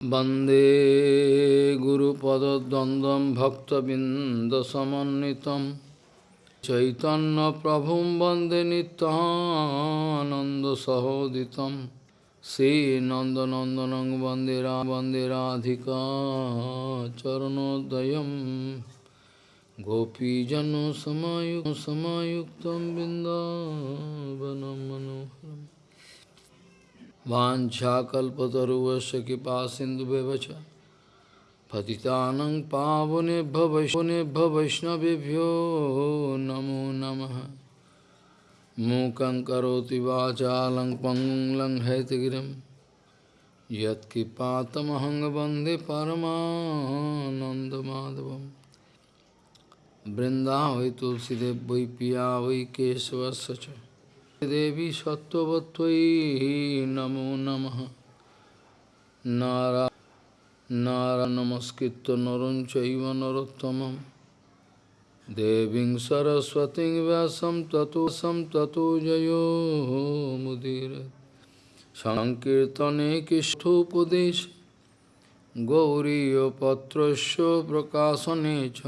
Bande Guru Pada Dandam Bhakta Bindasamanitam Chaitanya Prabhum Bande Nitananda Sahoditam Sri Nanda Nandanang Bandera Banderadhika Charanodayam Gopijano Samayuk Samayuktam Bindavanam Manoharam वाञ्छाकल्पतरुवस्य कृपा सिन्धुव्यवच पतितानं पावनेभ्य वैष्णवेभ्य वैष्णवेभ्यो नमो नमः। मूकं करोति वाचालं पङ्गुं वंदे परमानन्दमाधवं बृन्दावै तुलसीदेव वै पिया वै দেবী সত্যবতী নমো নম। নারা নমস্কৃত নরম চৈব নরোত্তম দেবী সরস্বতী ব্যাসম ততোসম ততো জয়ো মুদির। সংকীর্তনে কৃষ্ঠোপদেশ। গৌরীপত্র প্রকাশনে চ।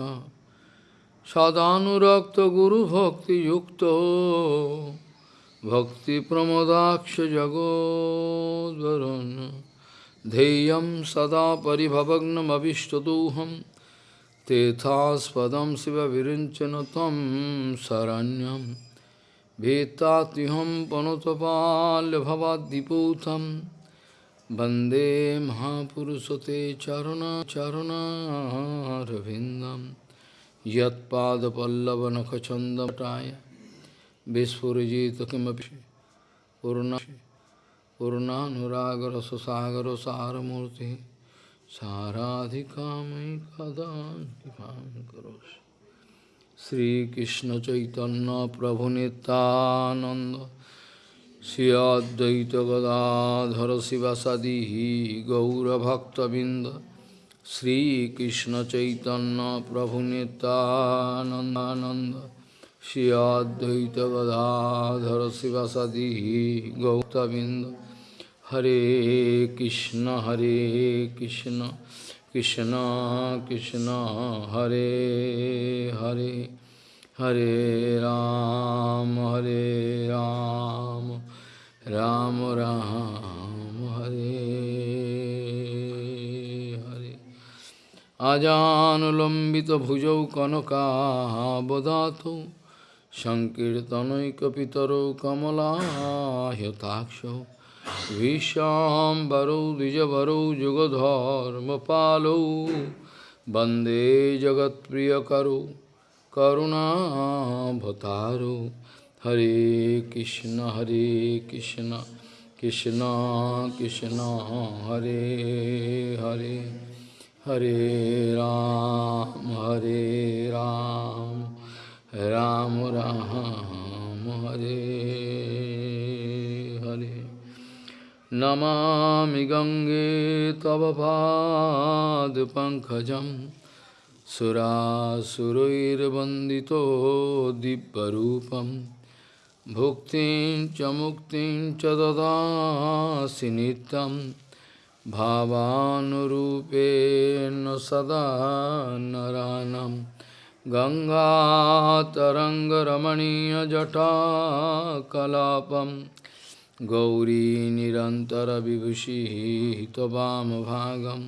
সদানুরক্ত গুরুভক্তিযুক্ত। सदानुरक्तगुरुभक्तियुक्तो भक्तिप्रमोदाक्षजगोद्वरुन् ध्येयं सदा परिभवग्नमभिष्टदोहं तेथास्पदं शिवविरिञ्चन तं शरण्यं भीतात्युहं पनुतपाल्यभवाद्दिपूतं वन्दे महापुरुषते चरुणाचरुणारविन्दं यत्पादपल्लवनखचन्दटाय विस्फुजित किमपि पूर्ण पूर्णानुरागरससागरसारमूर्तिः साराधिकामयि कदा कृपां करोषि श्रीकृष्णचैतन्यप्रभुनितानन्द श्री अद्वैतगदाधर शिवसदिः गौरभक्तबिन्द श्रीकृष्णचैतन्यप्रभुनितानन्दानन्द Shri Advaita Gadadhara Sivasadi Gautavinda Hare Krishna Hare Krishna Krishna Krishna Hare Hare Hare Ram Hare Ram Ram Ram Hare Hare Ajanulambita bhujau kanaka সংকীর্তনৈকপিতর কমলাহ্যতাক্ষ বিশ্বাম্বরৌ দ্বিজবরৌ, যুগধর্মপালৌ, বন্দে জগৎপ্রিয়করো করুণাভতারো হরে কৃষ্ণ হরে কৃষ্ণ কৃষ্ণ কৃষ্ণ, হরে হরে হরে রাম হরে রাম। राम राम हरे हरे नमामि गङ्गे तव पादपङ्कजं सुरासुरैर्वन्दितो दिव्यरूपं भुक्तिं च मुक्तिं च ददासि नित्यं भावानुरूपेण सदा नरानम् गङ्गातरङ्गरमणीयजटाकलापं गौरी निरन्तरविभूषिः त्ववामभागं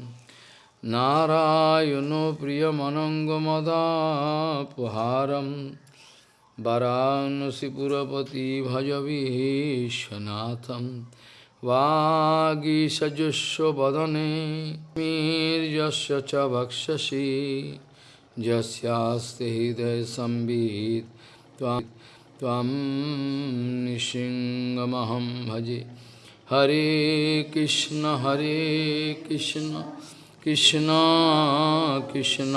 नारायणो प्रियमनङ्गमदापहारं वरानसिपुरपति भजवीशनाथं वागीषजुष्वदने मीर्यस्य च वक्षसि यस्यास्ते हृदय त्वं निशिङ्गमहं भजे। हरे कृष्ण हरे कृष्ण कृष्ण कृष्ण,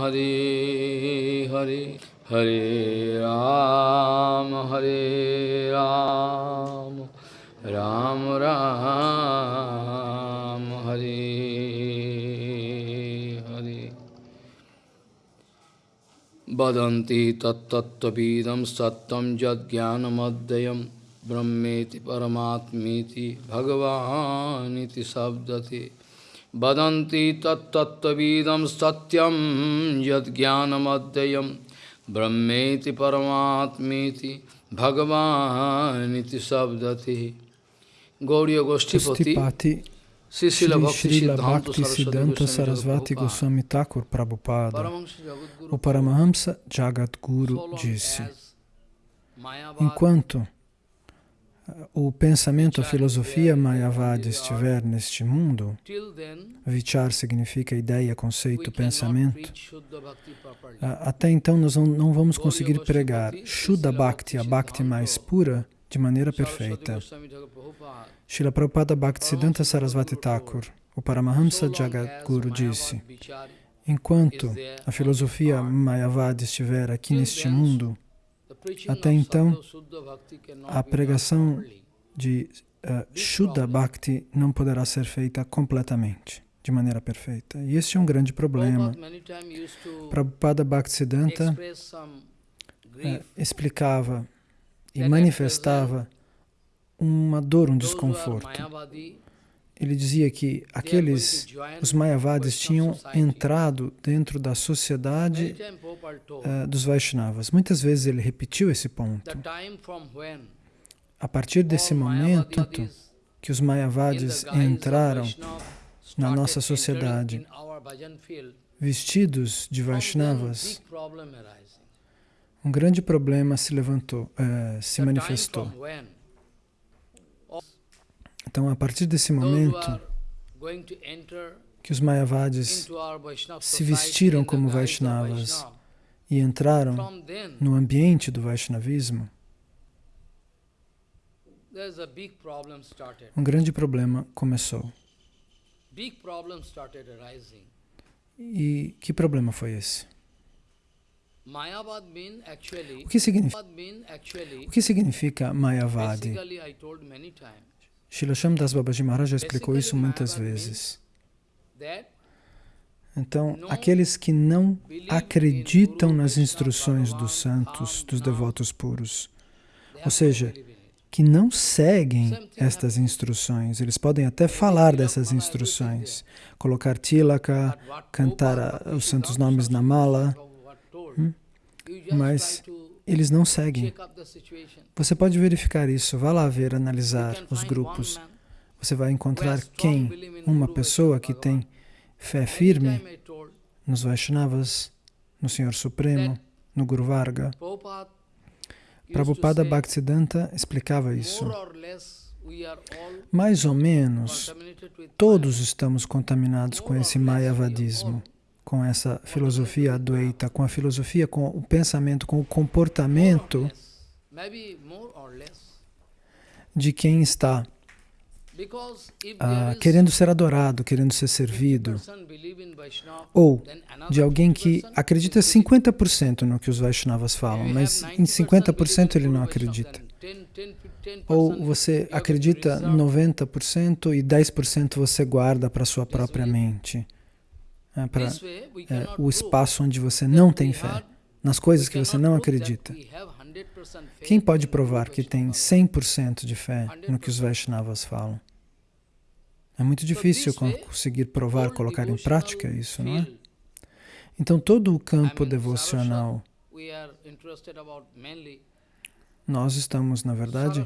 हरे हरे। हरे राम हरे राम। राम राम, हरे बदती तत्तत्त्वविदं सत्तं यद्ज्ञानमद्वयं ब्रह्मेति परमात्मेति शब्द शब्दते। वदन्ति तत्तत्त्वविदं सत्यं यद्ज्ञानमद्वयं ब्रह्मेति परमात्मेति भगवानिति शब्दते। गौर्यगोष्ठीपति Sri Srila Bhakti Siddhanta Sarasvati Goswami Thakur Prabhupada, o Paramahamsa Jagat Guru disse, enquanto o pensamento, a filosofia Mayavadi estiver neste mundo, vichar significa ideia, conceito, pensamento, até então nós não vamos conseguir pregar Shuddha Bhakti, a Bhakti mais pura, de maneira perfeita. Srila Prabhupada Bhaktisiddhanta Sarasvati Thakur, o Paramahamsa Jagadguru, disse, enquanto a filosofia Mayavadi estiver aqui neste mundo, até então, a pregação de uh, Shuddha Bhakti não poderá ser feita completamente, de maneira perfeita. E este é um grande problema. Prabhupada Bhaktisiddhanta uh, explicava e manifestava uma dor, um desconforto. Ele dizia que aqueles, os Mayavadis, tinham entrado dentro da sociedade uh, dos Vaishnavas. Muitas vezes ele repetiu esse ponto. A partir desse momento que os Mayavadis entraram na nossa sociedade, vestidos de Vaishnavas, um grande problema se levantou, uh, se manifestou. Então, a partir desse momento que os Mayavadis se vestiram como Vaishnavas e entraram no ambiente do Vaishnavismo, um grande problema começou. E que problema foi esse? O que significa, o que significa Mayavadi? Srila Das Babaji Maharaj já explicou isso muitas vezes. Então, aqueles que não acreditam nas instruções dos santos, dos devotos puros, ou seja, que não seguem estas instruções, eles podem até falar dessas instruções, colocar tilaka, cantar os santos nomes na mala, Hum? Mas eles não seguem. Você pode verificar isso. Vá lá ver, analisar os grupos. Você vai encontrar quem? Uma pessoa que tem fé firme nos Vaishnavas, no Senhor Supremo, no Guru Varga. Prabhupada Bhaktisiddhanta explicava isso. Mais ou menos, todos estamos contaminados com esse mayavadismo com essa filosofia Advaita, com a filosofia, com o pensamento, com o comportamento de quem está ah, querendo ser adorado, querendo ser servido, ou de alguém que acredita 50% no que os Vaishnavas falam, mas em 50% ele não acredita. Ou você acredita 90% e 10% você guarda para sua própria mente é, para é, o espaço onde você não tem fé, nas coisas que você não acredita. Quem pode provar que tem 100% de fé no que os Vaishnavas falam? É muito difícil conseguir provar, colocar em prática isso, não é? Então, todo o campo devocional, nós estamos, na verdade,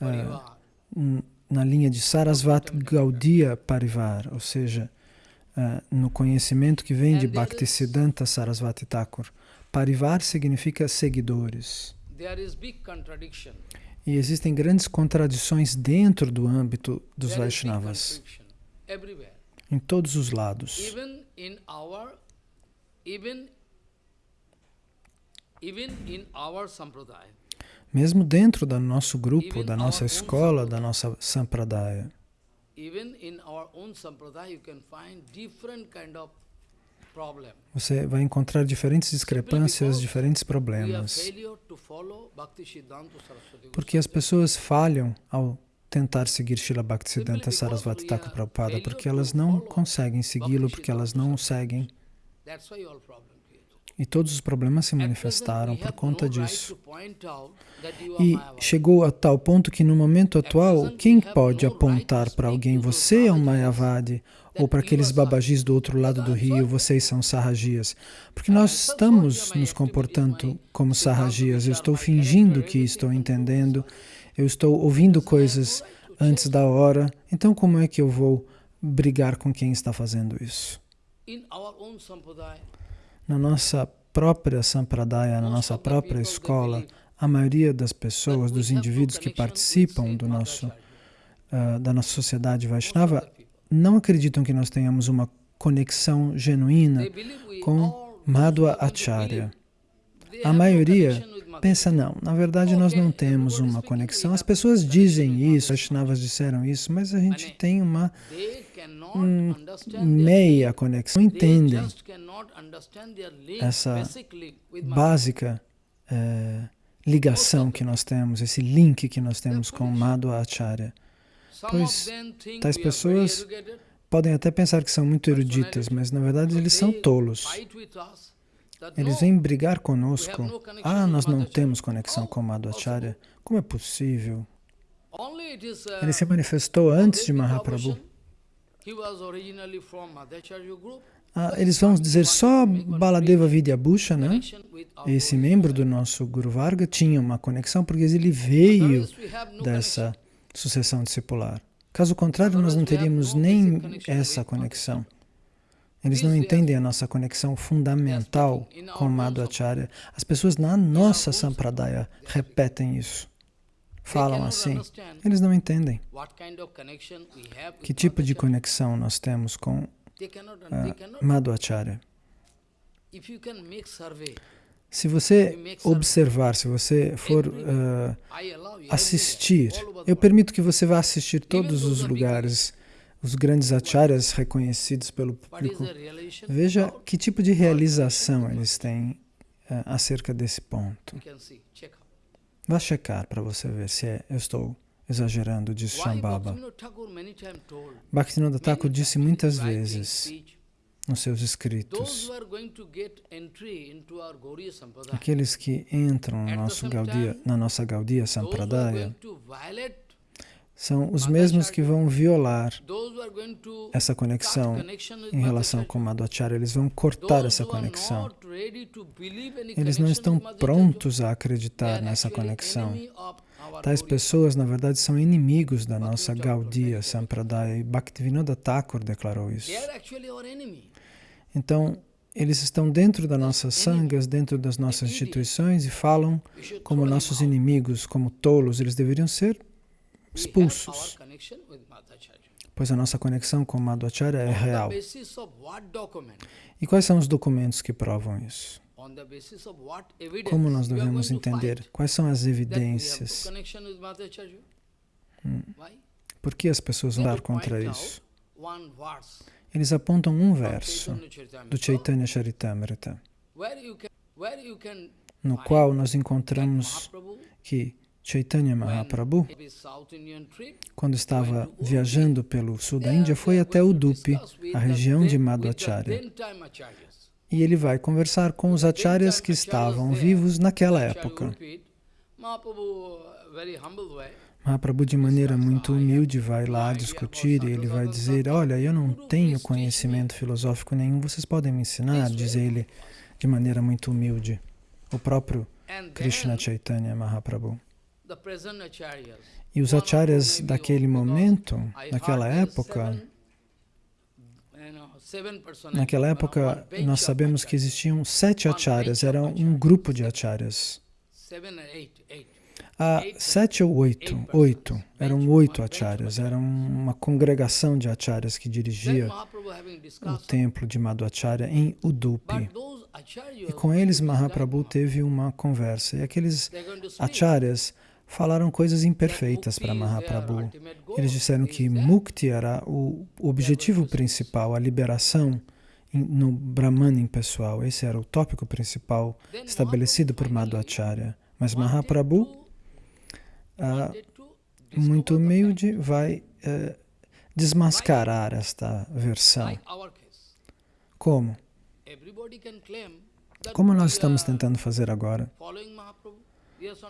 é, na linha de Sarasvat Gaudiya Parivar, ou seja, uh, no conhecimento que vem de Bhaktisiddhanta Sarasvati Thakur. Parivar significa seguidores. E existem grandes contradições dentro do âmbito dos Vaishnavas, em todos os lados. Mesmo dentro do nosso grupo, da nossa escola, da nossa sampradaya você vai encontrar diferentes discrepâncias, diferentes problemas. Porque as pessoas falham ao tentar seguir Srila Bhaktisiddhanta Sarasvati Thakur Prabhupada, porque elas não conseguem segui-lo, porque elas não o seguem. E todos os problemas se manifestaram por conta disso. E chegou a tal ponto que no momento atual, quem pode apontar para alguém, você é um Mayavadi, ou para aqueles babagis do outro lado do rio, vocês são sarrajias? Porque nós estamos nos comportando como sarrajias. Eu estou fingindo que estou entendendo, eu estou ouvindo coisas antes da hora, então como é que eu vou brigar com quem está fazendo isso? Na nossa própria sampradaya, na nossa própria escola, a maioria das pessoas, dos indivíduos que participam do nosso, uh, da nossa sociedade Vaishnava, não acreditam que nós tenhamos uma conexão genuína com Madhva Acharya. A maioria pensa, não, na verdade nós não temos uma conexão. As pessoas dizem isso, as Vaishnavas disseram isso, mas a gente tem uma um, meia conexão, não entendem essa básica é, ligação que nós temos, esse link que nós temos com Madhva Acharya. Pois tais pessoas podem até pensar que são muito eruditas, mas na verdade eles são tolos. Eles vêm brigar conosco. Ah, nós não temos conexão com Madhvacharya. Como é possível? Ele se manifestou antes de Mahaprabhu. Ah, eles vão dizer só Baladeva Vidyabhusha, né? esse membro do nosso Guru Varga, tinha uma conexão porque ele veio dessa sucessão discipular. Caso contrário, nós não teríamos nem essa conexão. Eles não entendem a nossa conexão fundamental com Madhvacharya. As pessoas na nossa Sampradaya repetem isso falam assim. Eles não entendem que tipo de conexão nós temos com uh, Madhvacharya. Se você observar, se você for uh, assistir, eu permito que você vá assistir todos os lugares, os grandes acharyas reconhecidos pelo público. Veja que tipo de realização eles têm uh, acerca desse ponto. Vá checar para você ver se é, eu estou exagerando, disse Shambhava. Bhaktivinoda Thakur disse muitas vezes nos seus escritos, aqueles que entram no nosso Gaudiya, na nossa Gaudiya Sampradaya são os mesmos que vão violar essa conexão em relação com Madhvacharya. Eles vão cortar essa conexão. Eles não estão prontos a acreditar nessa conexão. Tais pessoas, na verdade, são inimigos da nossa Gaudiya Sampradaya. E Bhaktivinoda Thakur declarou isso. Então, eles estão dentro das nossas sangas, dentro das nossas instituições e falam como nossos inimigos, como tolos. Eles deveriam ser expulsos, pois a nossa conexão com Madhvacharya é real. E quais são os documentos que provam isso? Como nós devemos entender? Quais são as evidências? Hum. Por que as pessoas vão dar contra isso? Eles apontam um verso do Chaitanya Charitamrita, no qual nós encontramos que Chaitanya Mahaprabhu, quando estava viajando pelo sul da Índia, foi até Udupi, a região de Madhvacharya. E ele vai conversar com os acharyas que estavam vivos naquela época. Mahaprabhu, de maneira muito humilde, vai lá discutir e ele vai dizer, olha, eu não tenho conhecimento filosófico nenhum, vocês podem me ensinar, diz ele de maneira muito humilde. O próprio Krishna Chaitanya Mahaprabhu. E os acharyas daquele momento, naquela época, naquela época nós sabemos que existiam sete acharyas, era um grupo de acharyas. Ah, sete ou oito, oito, eram oito acharyas, era uma congregação de acharyas que dirigia o templo de Madhvacharya em Udupi. E com eles Mahaprabhu teve uma conversa. E aqueles acharyas falaram coisas imperfeitas para Mahaprabhu. Eles disseram que Mukti era o objetivo principal, a liberação no Brahman impessoal. Esse era o tópico principal estabelecido por Madhvacharya. Mas Mahaprabhu, ah, muito humilde, vai eh, desmascarar esta versão. Como? Como nós estamos tentando fazer agora?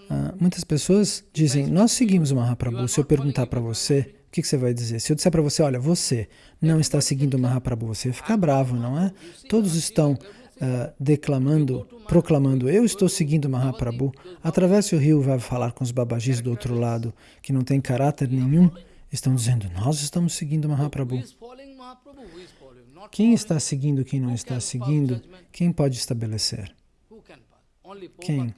Ah, muitas pessoas dizem, nós seguimos o Mahaprabhu. Se eu perguntar para você, o que, que, você vai dizer? Se eu disser para você, olha, você não está seguindo o Mahaprabhu, você vai ficar bravo, não é? Todos estão uh, declamando, proclamando, eu estou seguindo o Mahaprabhu. Atravesse o rio, vai falar com os babajis do outro lado, que não tem caráter nenhum, estão dizendo, nós estamos seguindo o Mahaprabhu. Quem está seguindo, quem não está seguindo, quem pode estabelecer? Quem?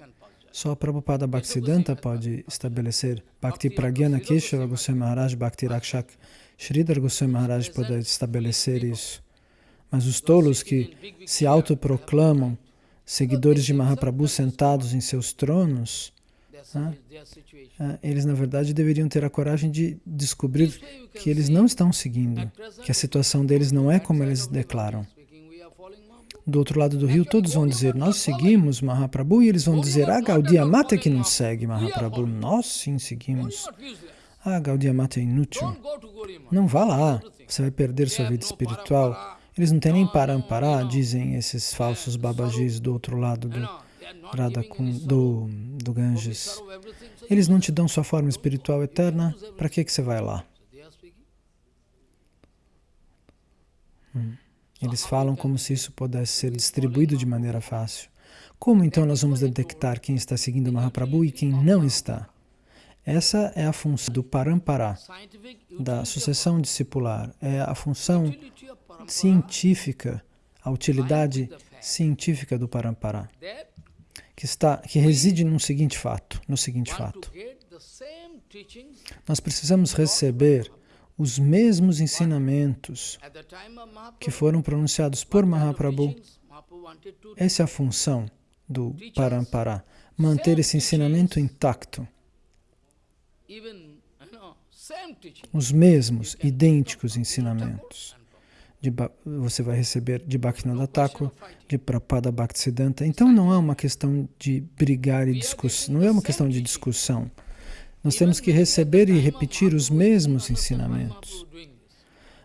Só Prabhupada Bhaktisiddhanta pode estabelecer. Bhakti Pragyana Keshava Goswami Maharaj, Bhakti Rakshak Sridhar Goswami Maharaj pode estabelecer isso. Mas os tolos que se autoproclamam seguidores de Mahaprabhu sentados em seus tronos, né, eles na verdade deveriam ter a coragem de descobrir que eles não estão seguindo, que a situação deles não é como eles declaram do outro lado do rio, todos vão dizer, nós seguimos Mahaprabhu, e eles vão dizer, ah, Gaudiya Mata que não segue Mahaprabhu, nós sim seguimos. Ah, Gaudiya Mata é inútil. Não vá lá, você vai perder sua vida espiritual. Eles não têm nem parampará, dizem esses falsos babajis do outro lado do, do, do Ganges. Eles não te dão sua forma espiritual eterna, para que, que você vai lá? Hum. Eles falam como se isso pudesse ser distribuído de maneira fácil. Como então nós vamos detectar quem está seguindo Mahaprabhu e quem não está? Essa é a função do parampara, da sucessão discipular. É a função científica, a utilidade científica do parampara, que, está, que reside no seguinte fato, no seguinte fato. Nós precisamos receber os mesmos ensinamentos que foram pronunciados por Mahaprabhu. Essa é a função do Parampara, manter esse ensinamento intacto. Os mesmos, idênticos ensinamentos. De, você vai receber de Bhaktivinoda Thakur, de Prabhupada Bhaktisiddhanta. Então não é uma questão de brigar e discussão, não é uma questão de discussão. Nós temos que receber e repetir os mesmos ensinamentos.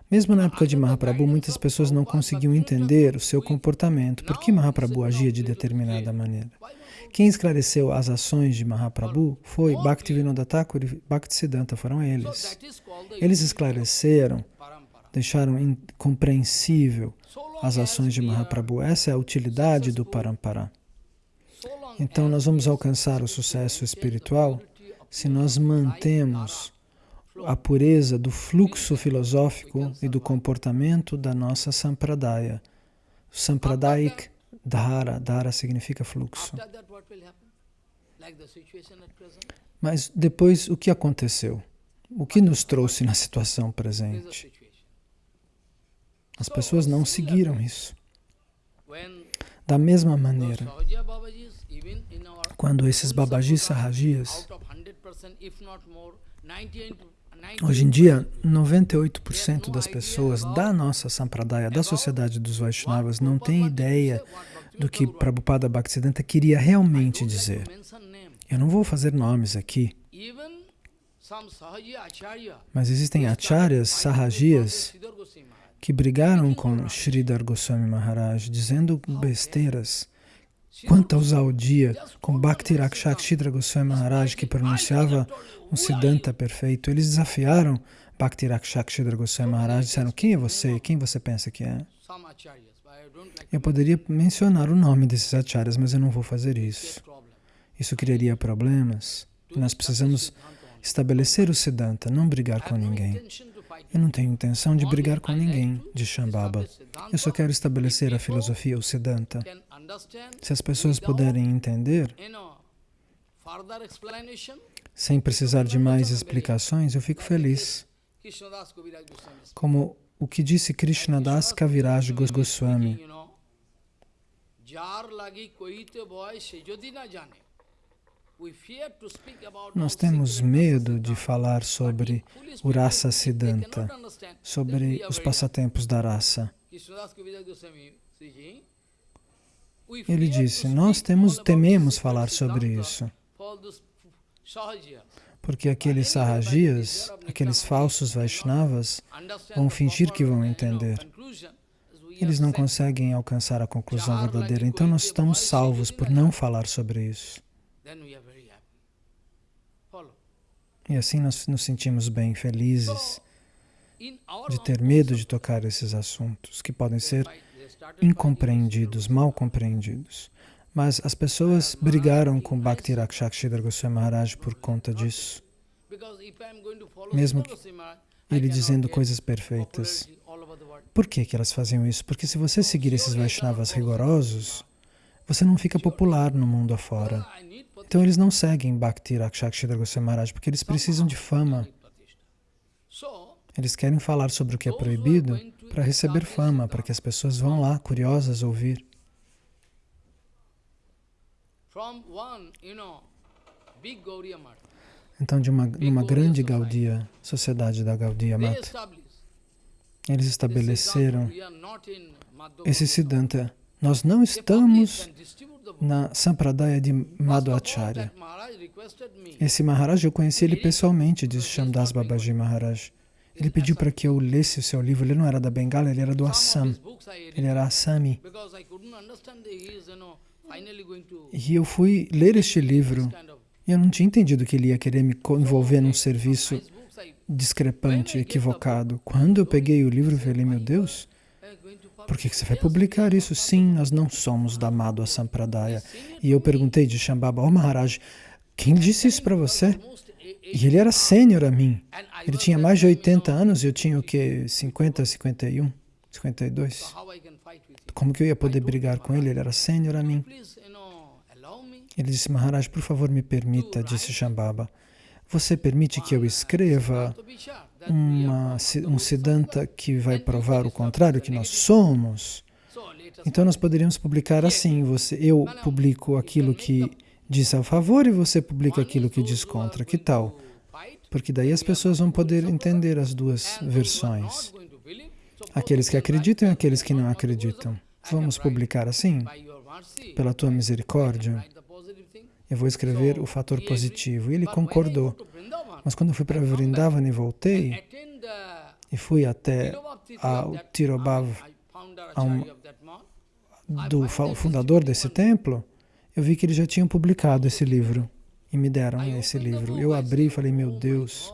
Mesmo na época de Mahaprabhu, muitas pessoas não conseguiam entender o seu comportamento, por que Mahaprabhu agia de determinada maneira. Quem esclareceu as ações de Mahaprabhu foi Bhaktivinoda Thakur e Bhaktisiddhanta, foram eles. Eles esclareceram, deixaram incompreensível as ações de Mahaprabhu. Essa é a utilidade do Parampara. Então, nós vamos alcançar o sucesso espiritual se nós mantemos a pureza do fluxo filosófico e do comportamento da nossa sampradaya. Sampradaik dhara, dhara significa fluxo. Mas depois, o que aconteceu? O que nos trouxe na situação presente? As pessoas não seguiram isso. Da mesma maneira, quando esses babajis sarrajias Hoje em dia, 98% das pessoas da nossa Sampradaya, da sociedade dos Vaishnavas, não tem ideia do que Prabhupada Bhaktisiddhanta queria realmente dizer. Eu não vou fazer nomes aqui, mas existem acharyas, sahajias, que brigaram com Sridhar Goswami Maharaj, dizendo besteiras Quanto ao dia com Bhakti Rakshak Shidra Goswami Maharaj, que pronunciava um Siddhanta perfeito, eles desafiaram Bhakti Rakshak Shidra Goswami Maharaj, disseram, quem é você? Quem você pensa que é? Eu poderia mencionar o nome desses acharyas, mas eu não vou fazer isso. Isso criaria problemas. Nós precisamos estabelecer o Siddhanta, não brigar com ninguém. Eu não tenho intenção de brigar com ninguém, de Shambhava. Eu só quero estabelecer a filosofia, o Siddhanta. Se as pessoas puderem entender, sem precisar de mais explicações, eu fico feliz. Como o que disse Krishnadas Kaviraj Goswami. Nós temos medo de falar sobre o Rasa Siddhanta, sobre os passatempos da raça. Ele disse, nós temos, tememos falar sobre isso, porque aqueles sahajias, aqueles falsos Vaishnavas, vão fingir que vão entender. eles não conseguem alcançar a conclusão verdadeira. Então nós estamos salvos por não falar sobre isso. E assim nós nos sentimos bem, felizes de ter medo de tocar esses assuntos que podem ser incompreendidos, mal compreendidos. Mas as pessoas brigaram com Bhakti Rakshakshidhar Goswami Maharaj por conta disso. Mesmo ele dizendo coisas perfeitas. Por que, que elas faziam isso? Porque se você seguir esses Vaishnavas rigorosos, você não fica popular no mundo afora. Então eles não seguem Bhakti Rakshakshidhar Goswami Maharaj porque eles precisam de fama. Eles querem falar sobre o que é proibido para receber fama, para que as pessoas vão lá, curiosas, ouvir. Então, de uma, uma grande Gaudiya, sociedade da Gaudiya Mata, eles estabeleceram esse Siddhanta. Nós não estamos na Sampradaya de Madhvacharya. Esse Maharaj, eu conheci ele pessoalmente, diz Shamdas Babaji Maharaj. Ele pediu para que eu lesse o seu livro. Ele não era da Bengala, ele era do Assam. Ele era Assami. E eu fui ler este livro e eu não tinha entendido que ele ia querer me envolver num serviço discrepante, equivocado. Quando eu peguei o livro, eu falei, meu Deus, por que você vai publicar isso? Sim, nós não somos da Madhva Sampradaya. E eu perguntei de Shambhava, oh Maharaj, quem disse isso para você? E ele era sênior a mim. Ele tinha mais de 80 anos e eu tinha o que? 50, 51, 52. Como que eu ia poder brigar com ele? Ele era sênior a mim. Ele disse, Maharaj, por favor, me permita, disse Shambhava. Você permite que eu escreva uma, um Siddhanta que vai provar o contrário, que nós somos? Então nós poderíamos publicar assim, você, eu publico aquilo que diz a favor e você publica aquilo que diz contra. Que tal? Porque daí as pessoas vão poder entender as duas versões. Aqueles que acreditam e aqueles que não acreditam. Vamos publicar assim? Pela tua misericórdia? Eu vou escrever o fator positivo. E ele concordou. Mas quando eu fui para Vrindavan e voltei, e fui até ao Tirobhav, um, do fundador desse templo, eu vi que eles já tinham publicado esse livro e me deram esse livro. Eu abri e falei, meu Deus,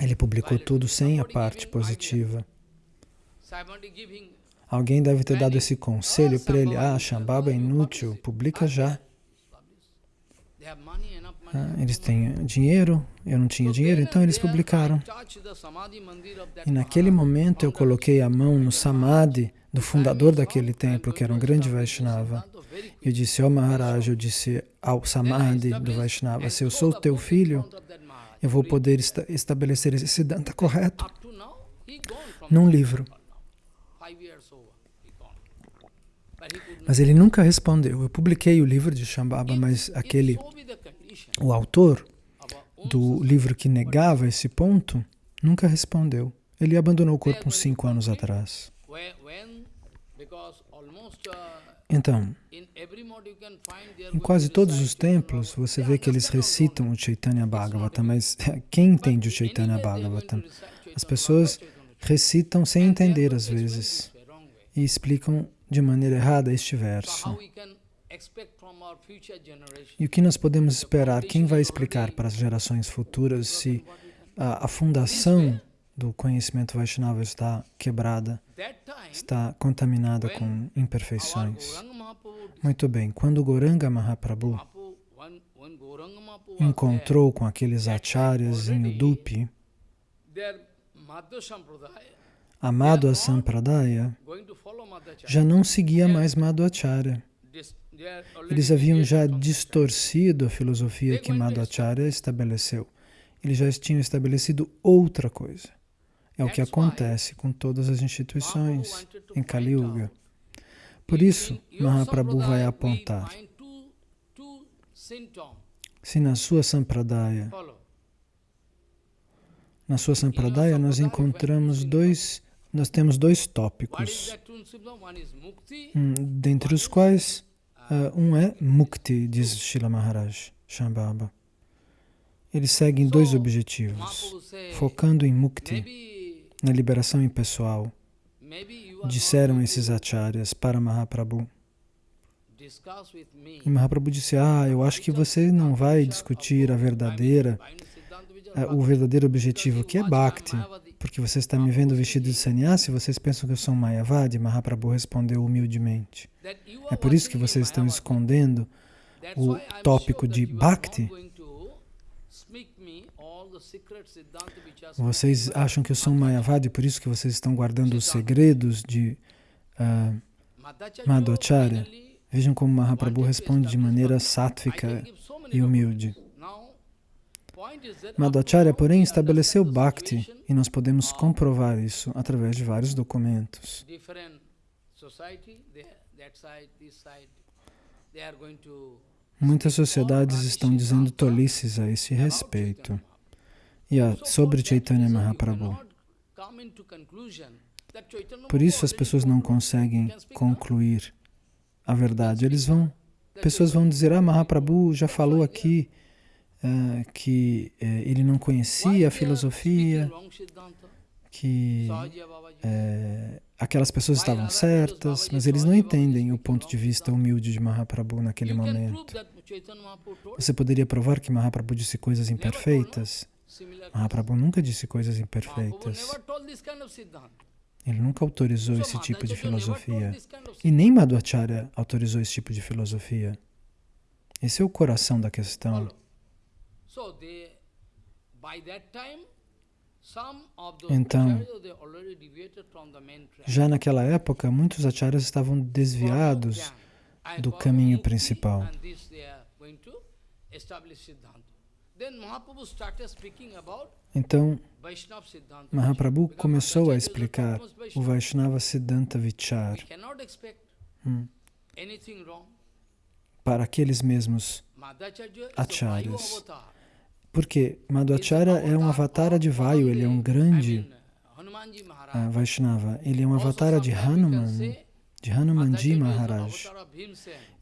ele publicou tudo sem a parte positiva. Alguém deve ter dado esse conselho para ele, ah, Shambhava é inútil, publica já. Ah, eles têm dinheiro, eu não tinha dinheiro, então eles publicaram. E naquele momento eu coloquei a mão no Samadhi do fundador daquele templo, que era um grande Vaishnava. Eu disse, ó oh Maharaj, eu disse ao Samadhi do Vaishnava, se eu sou teu filho, eu vou poder esta estabelecer esse Siddhanta correto num livro. Mas ele nunca respondeu. Eu publiquei o livro de Shambhava, mas aquele, o autor do livro que negava esse ponto, nunca respondeu. Ele abandonou o corpo uns cinco anos atrás. Então, em quase todos os templos, você vê que eles recitam o Chaitanya Bhagavatam, mas quem entende o Chaitanya Bhagavatam? As pessoas recitam sem entender às vezes e explicam de maneira errada este verso. E o que nós podemos esperar? Quem vai explicar para as gerações futuras se a, a fundação do conhecimento Vaishnava está quebrada, está contaminada com imperfeições? Muito bem, quando Goranga Mahaprabhu encontrou com aqueles acharyas em Udupi, a Madhva Sampradaya já não seguia mais Madhvacharya. Eles haviam já distorcido a filosofia que Madhvacharya estabeleceu. Eles já tinham estabelecido outra coisa. É o que acontece com todas as instituições em Kali Yuga. Por isso, Mahaprabhu vai apontar. Se na sua Sampradaya, na sua Sampradaya nós encontramos dois nós temos dois tópicos, hum, dentre os quais uh, um é Mukti, diz Srila Maharaj Shambhava. Eles seguem dois objetivos, focando em Mukti, na liberação impessoal. disseram esses acharyas para Mahaprabhu. E Mahaprabhu disse, ah, eu acho que você não vai discutir a verdadeira, eh, o verdadeiro objetivo, que é Bhakti, porque você está me vendo vestido de sannyasi, vocês pensam que eu sou um Mayavadi? Mahaprabhu respondeu humildemente. É por isso que vocês estão escondendo o tópico de Bhakti. Vocês acham que eu sou um Mayavadi, por isso que vocês estão guardando os segredos de uh, Madhvacharya. Vejam como Mahaprabhu responde de maneira sátvica e humilde. Madhvacharya, porém, estabeleceu Bhakti e nós podemos comprovar isso através de vários documentos. Muitas sociedades estão dizendo tolices a esse respeito. A, sobre Chaitanya Mahaprabhu. Por isso as pessoas não conseguem concluir a verdade. Eles vão, pessoas vão dizer, ah, Mahaprabhu já falou aqui uh, que uh, ele não conhecia a filosofia, que uh, aquelas pessoas estavam certas, mas eles não entendem o ponto de vista humilde de Mahaprabhu naquele momento. Você poderia provar que Mahaprabhu disse coisas imperfeitas? Mahaprabhu nunca disse coisas imperfeitas. Ele nunca autorizou esse tipo de filosofia. E nem Madhvacharya autorizou esse tipo de filosofia. Esse é o coração da questão. Então, já naquela época, muitos acharyas estavam desviados do caminho principal. Então, Mahaprabhu começou a explicar o Vaishnava Siddhanta Vichar. Hum, para aqueles mesmos acharyas. Porque Madhvacharya é um avatar. de Vayu, ele é um grande uh, Vaishnava. Ele é um avatar de Hanuman, de Hanumanji Maharaj.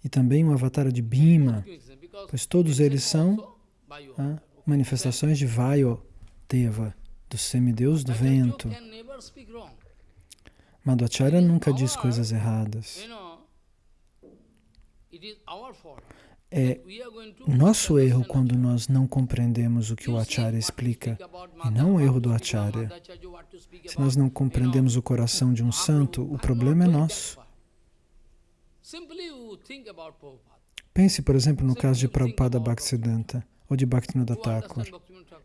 E também um avatar de Bhima, pois todos eles são manifestações de Vayu Deva, do semideus do vento. Madhvacharya nunca diz coisas erradas. É nosso erro quando nós não compreendemos o que o Acharya explica, e não o erro do Acharya. Se nós não compreendemos o coração de um santo, o problema é nosso. Pense, por exemplo, no caso de Prabhupada Bhaktisiddhanta ou de Bhaktivinoda Thakur.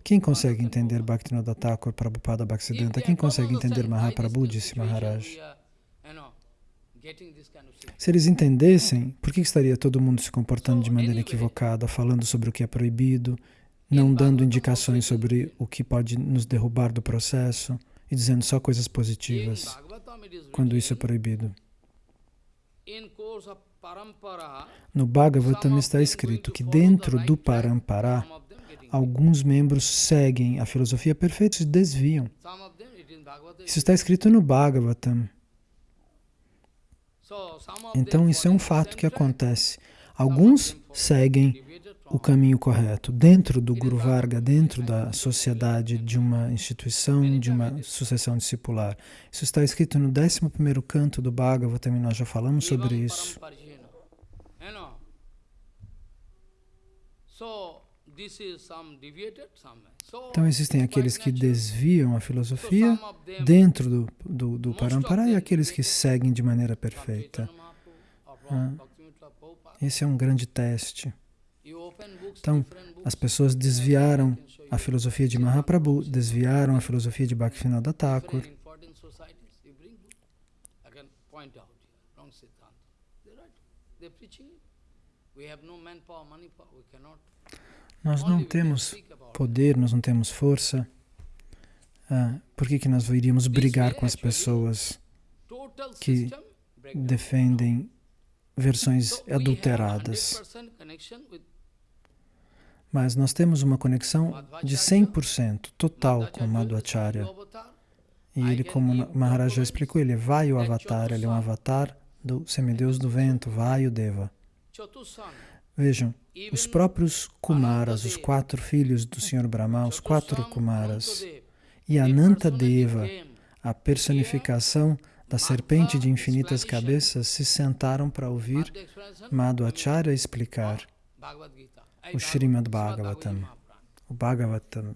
Quem consegue entender Bhaktivinoda Thakur, Prabhupada Bhaktisiddhanta? Quem consegue entender Mahaprabhu, disse Maharaj? Se eles entendessem, por que estaria todo mundo se comportando de maneira equivocada, falando sobre o que é proibido, não dando indicações sobre o que pode nos derrubar do processo e dizendo só coisas positivas, quando isso é proibido? No Bhagavatam está escrito que dentro do Parampara, alguns membros seguem a filosofia perfeita e se desviam. Isso está escrito no Bhagavatam. Então, isso é um fato que acontece. Alguns seguem o caminho correto, dentro do Guru Varga, dentro da sociedade de uma instituição, de uma sucessão discipular. Isso está escrito no 11º canto do Bhagavatam, e nós já falamos sobre isso. Então existem aqueles que desviam a filosofia dentro do, do, do Parampara e aqueles que seguem de maneira perfeita. Ah, esse é um grande teste. Então, as pessoas desviaram a filosofia de Mahaprabhu, desviaram a filosofia de Bhaktivinoda Thakur. We have nós não temos poder, nós não temos força. Ah, por que, que nós iríamos brigar com as pessoas que defendem versões adulteradas? Mas nós temos uma conexão de 100% total com Madhvacharya. E ele, como Maharaja explicou, ele é Vayu Avatar, ele é um avatar do semideus do vento, Vayu Deva. Vejam, os próprios Kumaras, os quatro filhos do Senhor Brahma, os quatro Kumaras, e Ananta Deva, a personificação da serpente de infinitas cabeças se sentaram para ouvir Madhvacharya explicar o Srimad Bhagavatam, o Bhagavatam,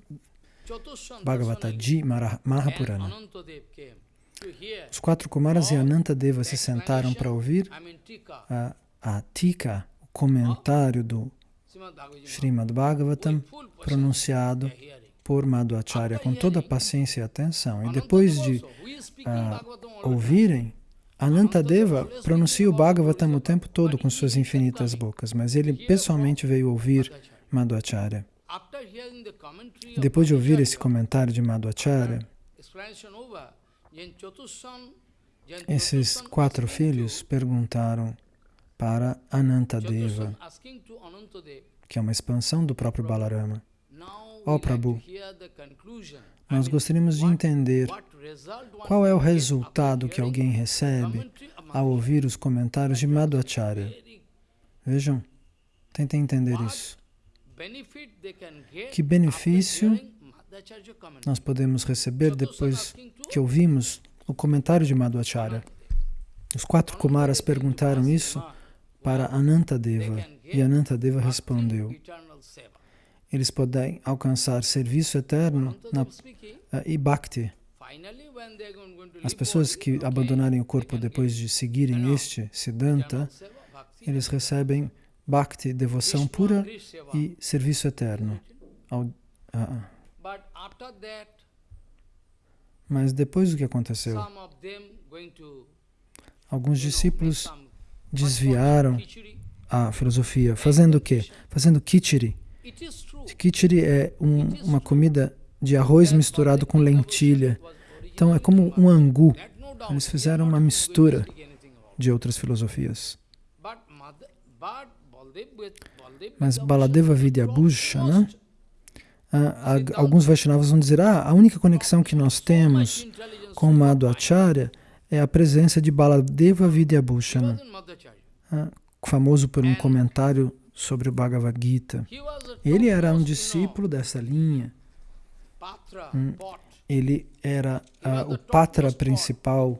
Bhagavataji Mahapurana. Os quatro Kumaras e Anantadeva se sentaram para ouvir a, a Tika, o comentário do Srimad Bhagavatam, pronunciado por Madhvacharya com toda a paciência e atenção. E depois de uh, ouvirem, Anantadeva pronuncia o Bhagavatam o tempo todo com suas infinitas bocas, mas ele pessoalmente veio ouvir Madhvacharya. Depois de ouvir esse comentário de Madhvacharya, esses quatro filhos perguntaram para Anantadeva, que é uma expansão do próprio Balarama. Ó oh, Prabhu, nós gostaríamos de entender qual é o resultado que alguém recebe ao ouvir os comentários de Madhvacharya. Vejam, tentem entender isso. Que benefício nós podemos receber depois que ouvimos o comentário de Madhvacharya. Os quatro Kumaras perguntaram isso para Anantadeva e Anantadeva respondeu eles podem alcançar serviço eterno na, uh, e bhakti. As pessoas que abandonarem o corpo depois de seguirem este Siddhanta, eles recebem bhakti, devoção pura e serviço eterno. Ao, uh, mas depois do que aconteceu, alguns discípulos desviaram a filosofia, fazendo o quê? Fazendo kichiri. Kichiri é um, uma comida de arroz misturado com lentilha. Então é como um angu. Eles fizeram uma mistura de outras filosofias. Mas Baladeva Vidyabhushana, ah, alguns Vaishnavas vão dizer, ah, a única conexão que nós temos com Madhvacharya é a presença de Baladeva Vidyabhushana, ah, famoso por um comentário sobre o Bhagavad Gita. Ele era um discípulo dessa linha. Hum, ele era uh, o patra principal,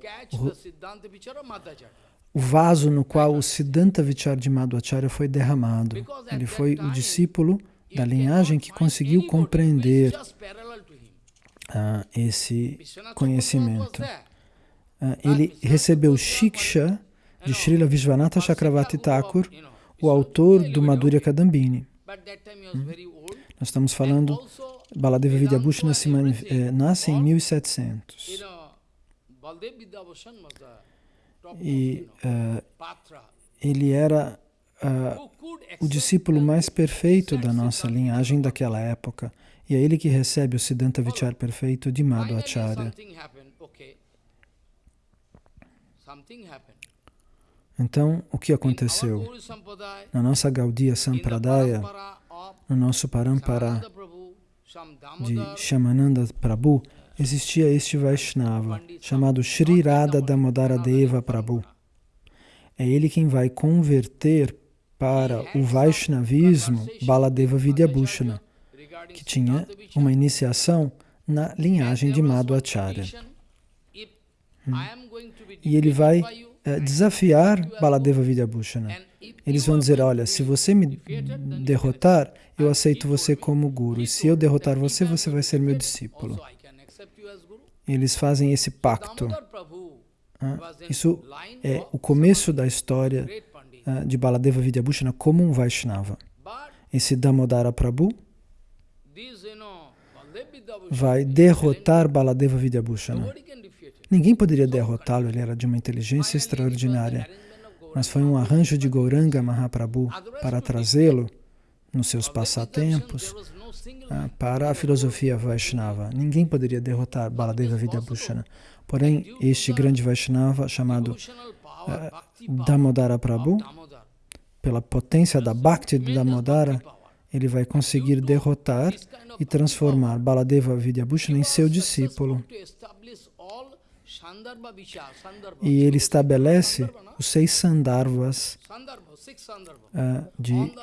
o, vaso no qual o Siddhanta Vichar de Madhvacharya foi derramado. Ele foi o discípulo da linhagem que conseguiu compreender uh, esse conhecimento. Uh, ele recebeu Shiksha de Srila Vishwanatha Chakravarti Thakur, o autor do Madhurya Kadambini. Hum? Nós estamos falando, Baladeva Vidyabhushana nasce, eh, nasce em 1700. E uh, ele era uh, o discípulo mais perfeito da nossa linhagem daquela época. E é ele que recebe o Siddhanta Vichar perfeito de Madhvacharya. Então, o que aconteceu? Na nossa Gaudiya Sampradaya, no nosso Parampara de Shamananda Prabhu, existia este Vaishnava, chamado Sri Radha Damodara Deva Prabhu. É ele quem vai converter para o Vaishnavismo Baladeva Vidyabhushana, que tinha uma iniciação na linhagem de Madhvacharya. Hum. E ele vai é, desafiar Baladeva Vidyabhushana. Eles vão dizer, olha, se você me derrotar, eu aceito você como guru. E se eu derrotar você, você vai ser meu discípulo. Eles fazem esse pacto. Ah, isso é o começo da história ah, de Baladeva Vidyabhushana como um Vaishnava. Esse Damodara Prabhu vai derrotar Baladeva Vidyabhushana. Ninguém poderia derrotá-lo, ele era de uma inteligência extraordinária. Mas foi um arranjo de Gauranga Mahaprabhu para trazê-lo nos seus passatempos ah, para a filosofia Vaishnava. Ninguém poderia derrotar Baladeva Vidyabhushana. Porém, este grande Vaishnava chamado uh, Damodara Prabhu, pela potência da Bhakti de Damodara, ele vai conseguir derrotar e transformar Baladeva Vidyabhushana em seu discípulo. E ele estabelece os seis Sandharvas uh, de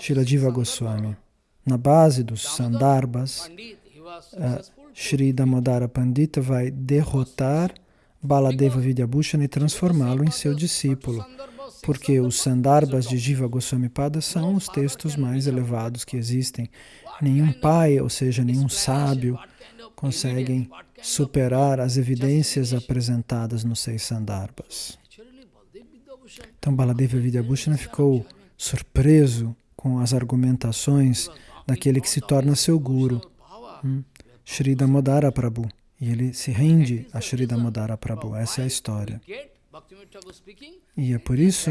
Shirajiva Goswami. Na base dos Sandarbhas, uh, Shri Damodara Pandita vai derrotar Baladeva Vidyabhushana e transformá-lo em seu discípulo, porque os Sandarbhas de Jiva Goswami Pada são os textos mais elevados que existem. Nenhum pai, ou seja, nenhum sábio, conseguem superar as evidências apresentadas nos seis Sandarbhas. Então Baladeva Vidyabhushana ficou surpreso com as argumentações daquele que se torna seu guru, hum, Sri Damodara Prabhu. E ele se rende a Sri Damodara Prabhu. Essa é a história. E é por isso,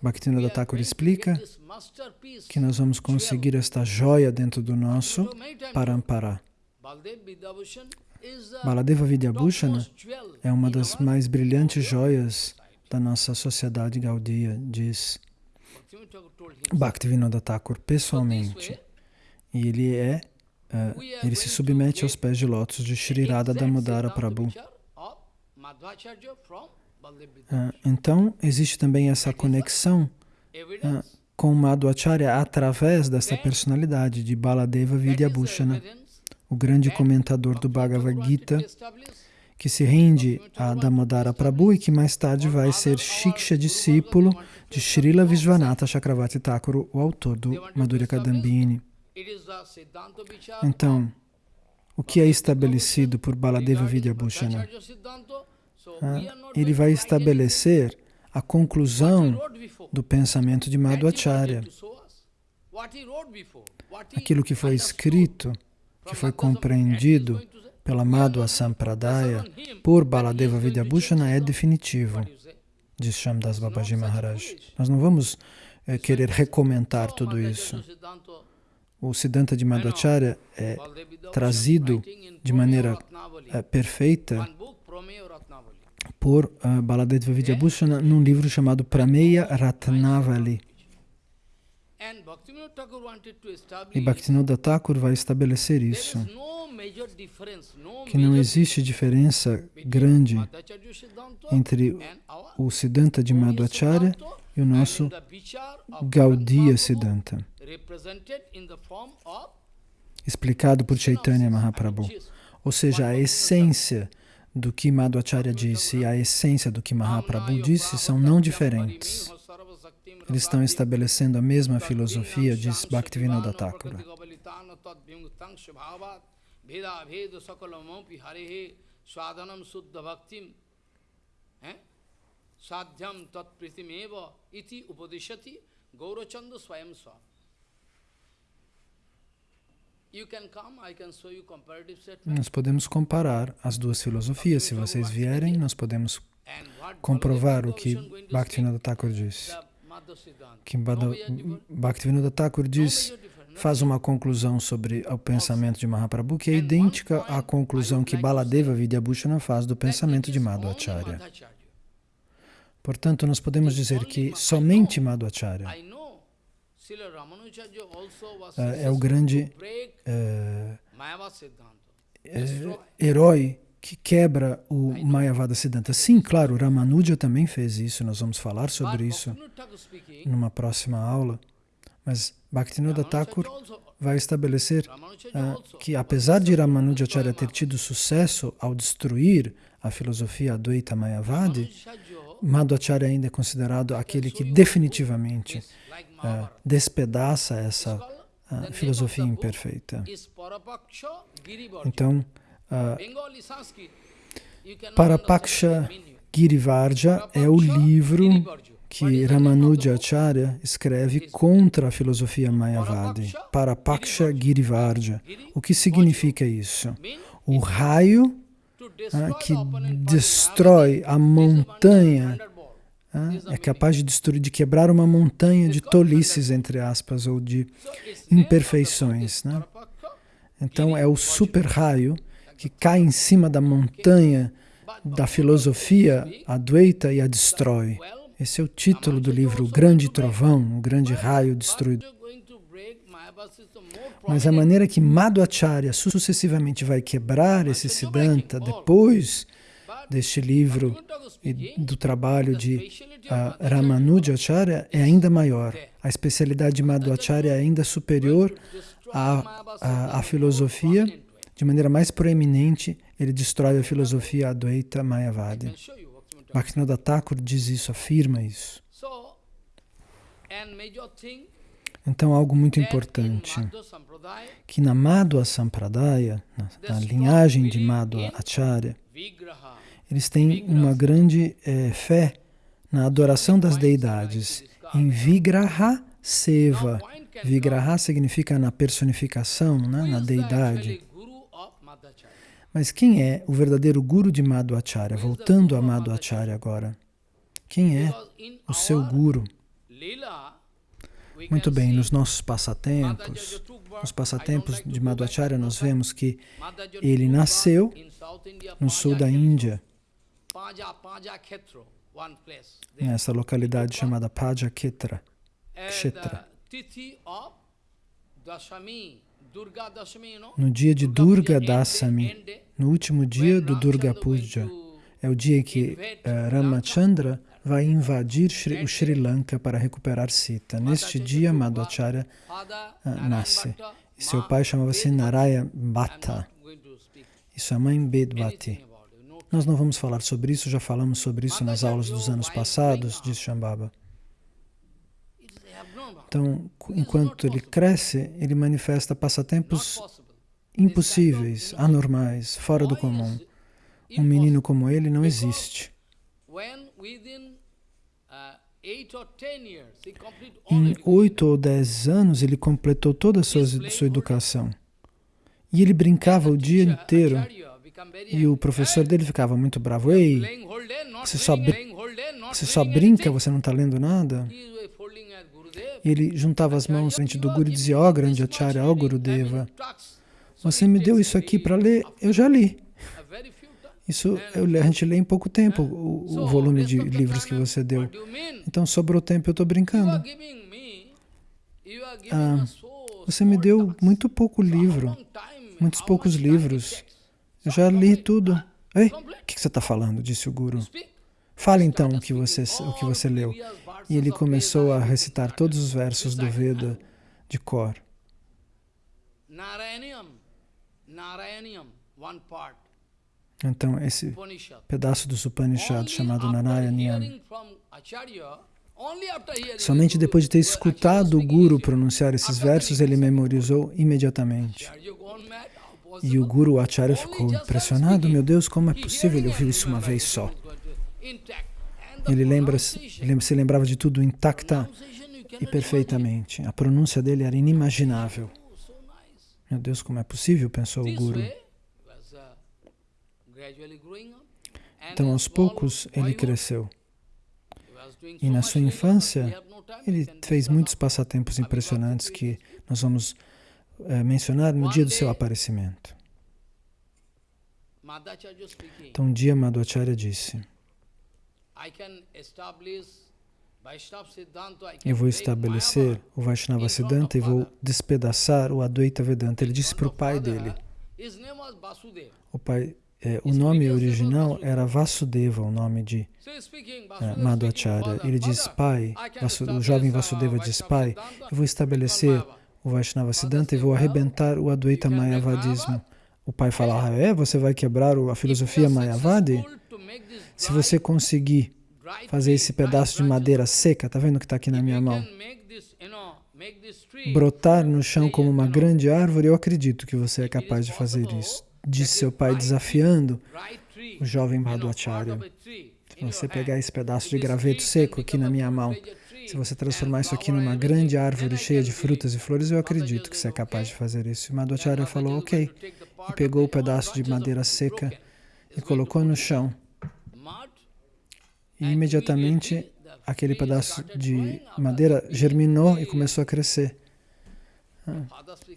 Bhaktivinoda Thakur explica que nós vamos conseguir esta joia dentro do nosso Parampara. Baladeva Vidyabhushana é uma das mais brilhantes joias da nossa sociedade gaudia, diz Bhaktivinoda Thakur pessoalmente. E ele é, uh, ele se submete aos pés de lótus de Sri Radha Damodara Prabhu. Uh, então, existe também essa conexão uh, com Madhvacharya através dessa personalidade de Baladeva Vidyabhushana, o grande comentador do Bhagavad Gita, que se rende a Damodara Prabhu e que mais tarde vai ser Shiksha discípulo de Srila Vishwanatha Chakravarti Thakur, o autor do Madhurya Kadambini. Então, o que é estabelecido por Baladeva Vidyabhushana? Ah, ele vai estabelecer a conclusão do pensamento de Madhvacharya. Aquilo que foi escrito, que foi compreendido pela Madhva Sampradaya por Baladeva Vidyabhushana é definitivo, diz Shamdas Babaji Maharaj. Nós não vamos é, querer recomentar tudo isso. O Siddhanta de Madhvacharya é trazido de maneira é, perfeita por uh, Baladeva Vidyabhushana num livro chamado Prameya Ratnavali. E Bhaktivinoda Thakur vai estabelecer isso, que não existe diferença grande entre o Siddhanta de Madhvacharya e o nosso Gaudiya Siddhanta, explicado por Chaitanya Mahaprabhu. Ou seja, a essência do que Madhvacharya disse e a essência do que Mahaprabhu disse são não diferentes. Eles estão estabelecendo a mesma filosofia, diz Bhaktivinoda Thakura. Nós podemos comparar as duas filosofias. Se vocês vierem, nós podemos comprovar o que Bhaktivinoda Thakur disse que Bhaktivinoda Thakur diz, faz uma conclusão sobre o pensamento de Mahaprabhu que é idêntica à conclusão que Baladeva Vidyabhushana faz do pensamento de Madhvacharya. Portanto, nós podemos dizer que somente Madhvacharya é, é o grande é, é, herói que quebra o Mayavada Siddhanta. Sim, claro, Ramanuja também fez isso, nós vamos falar sobre isso numa próxima aula. Mas Bhaktivinoda Thakur vai estabelecer uh, que, apesar de Ramanujacharya ter tido sucesso ao destruir a filosofia Advaita Mayavadi, Madhvacharya ainda é considerado aquele que definitivamente uh, despedaça essa uh, filosofia imperfeita. Então, Uh, Parapaksha Girivarja é o livro que Ramanujacharya escreve contra a filosofia Mayavadi. Parapaksha Girivarja. O que significa isso? O raio ah, que destrói a montanha, ah, é capaz de destruir, de quebrar uma montanha de tolices, entre aspas, ou de imperfeições. Né? Então é o super raio que cai em cima da montanha da filosofia Advaita e a destrói. Esse é o título do livro, O Grande Trovão, o Grande Raio Destruído. Mas a maneira que Madhvacharya sucessivamente vai quebrar esse Siddhanta depois deste livro e do trabalho de uh, Ramanujacharya é ainda maior. A especialidade de Madhvacharya é ainda superior à, à, à filosofia de maneira mais proeminente, ele destrói a filosofia Advaita Mayavadi. Bhaktivinoda Thakur diz isso, afirma isso. Então, algo muito importante, que na Madhva Sampradaya, na, na linhagem de Madhva Acharya, eles têm uma grande é, fé na adoração das deidades, em Vigraha Seva. Vigraha significa na personificação, né, na deidade. Mas quem é o verdadeiro guru de Madhvacharya? Voltando a Madhvacharya agora. Quem é o seu guru? Muito bem, nos nossos passatempos, nos passatempos de Madhvacharya, nós vemos que ele nasceu no sul da Índia, nessa localidade chamada Pajaketra, Kshetra. No dia de Durga Dasami, no último dia do Durga Puja, é o dia que uh, Ramachandra vai invadir o Sri Lanka para recuperar Sita. Neste dia, Madhvacharya uh, nasce. E seu pai chamava-se Naraya Bhatta e sua mãe Bedvati. Nós não vamos falar sobre isso, já falamos sobre isso nas aulas dos anos passados, diz Shambhava. Então, enquanto ele cresce, ele manifesta passatempos impossíveis, anormais, fora do comum. Um menino como ele não existe. Em oito ou dez anos, ele completou toda a sua, sua educação. E ele brincava o dia inteiro. E o professor dele ficava muito bravo. Ei, você só, você só brinca, você não está lendo nada? Ele juntava as mãos frente do Guru e dizia, ó oh, grande Acharya, ó oh, Gurudeva, você me deu isso aqui para ler, eu já li. Isso eu, a gente lê em pouco tempo, o, o volume de livros que você deu. Então sobrou tempo, eu estou brincando. Ah, você me deu muito pouco livro, muitos poucos livros. Eu já li tudo. Ei, o que você está falando? Disse o Guru. Fale então o que você, o que você leu. E ele começou a recitar todos os versos do Veda de cor. Então, esse pedaço do Upanishad chamado Narayaniam, somente depois de ter escutado o Guru pronunciar esses versos, ele memorizou imediatamente. E o Guru Acharya ficou impressionado, meu Deus, como é possível ele ouvir isso uma vez só? Ele lembra, se lembrava de tudo intacta e perfeitamente. A pronúncia dele era inimaginável. Meu Deus, como é possível? pensou o Guru. Então, aos poucos, ele cresceu. E na sua infância, ele fez muitos passatempos impressionantes que nós vamos é, mencionar no dia do seu aparecimento. Então, um dia Madhvacharya disse, eu vou estabelecer o Vaishnava Siddhanta e vou despedaçar o Advaita Vedanta. Ele disse para o pai dele. O, pai, é, o nome original era Vasudeva, o nome de é, Madhvacharya. Ele diz, pai, o jovem Vasudeva diz, pai, eu vou estabelecer o Vaishnava Siddhanta e vou arrebentar o Advaita Mayavadismo. O pai fala, ah, é? Você vai quebrar a filosofia Mayavadi? Se você conseguir fazer esse pedaço de madeira seca, está vendo que está aqui na minha mão? Brotar no chão como uma grande árvore, eu acredito que você é capaz de fazer isso. Disse seu pai desafiando o jovem Madhvacharya. Se você pegar esse pedaço de graveto seco aqui na minha mão, se você transformar isso aqui numa grande árvore cheia de frutas e flores, eu acredito que você é capaz de fazer isso. E Madhvacharya falou, ok. E pegou o pedaço de madeira seca e colocou no chão. E imediatamente aquele pedaço de madeira germinou e começou a crescer. Ah,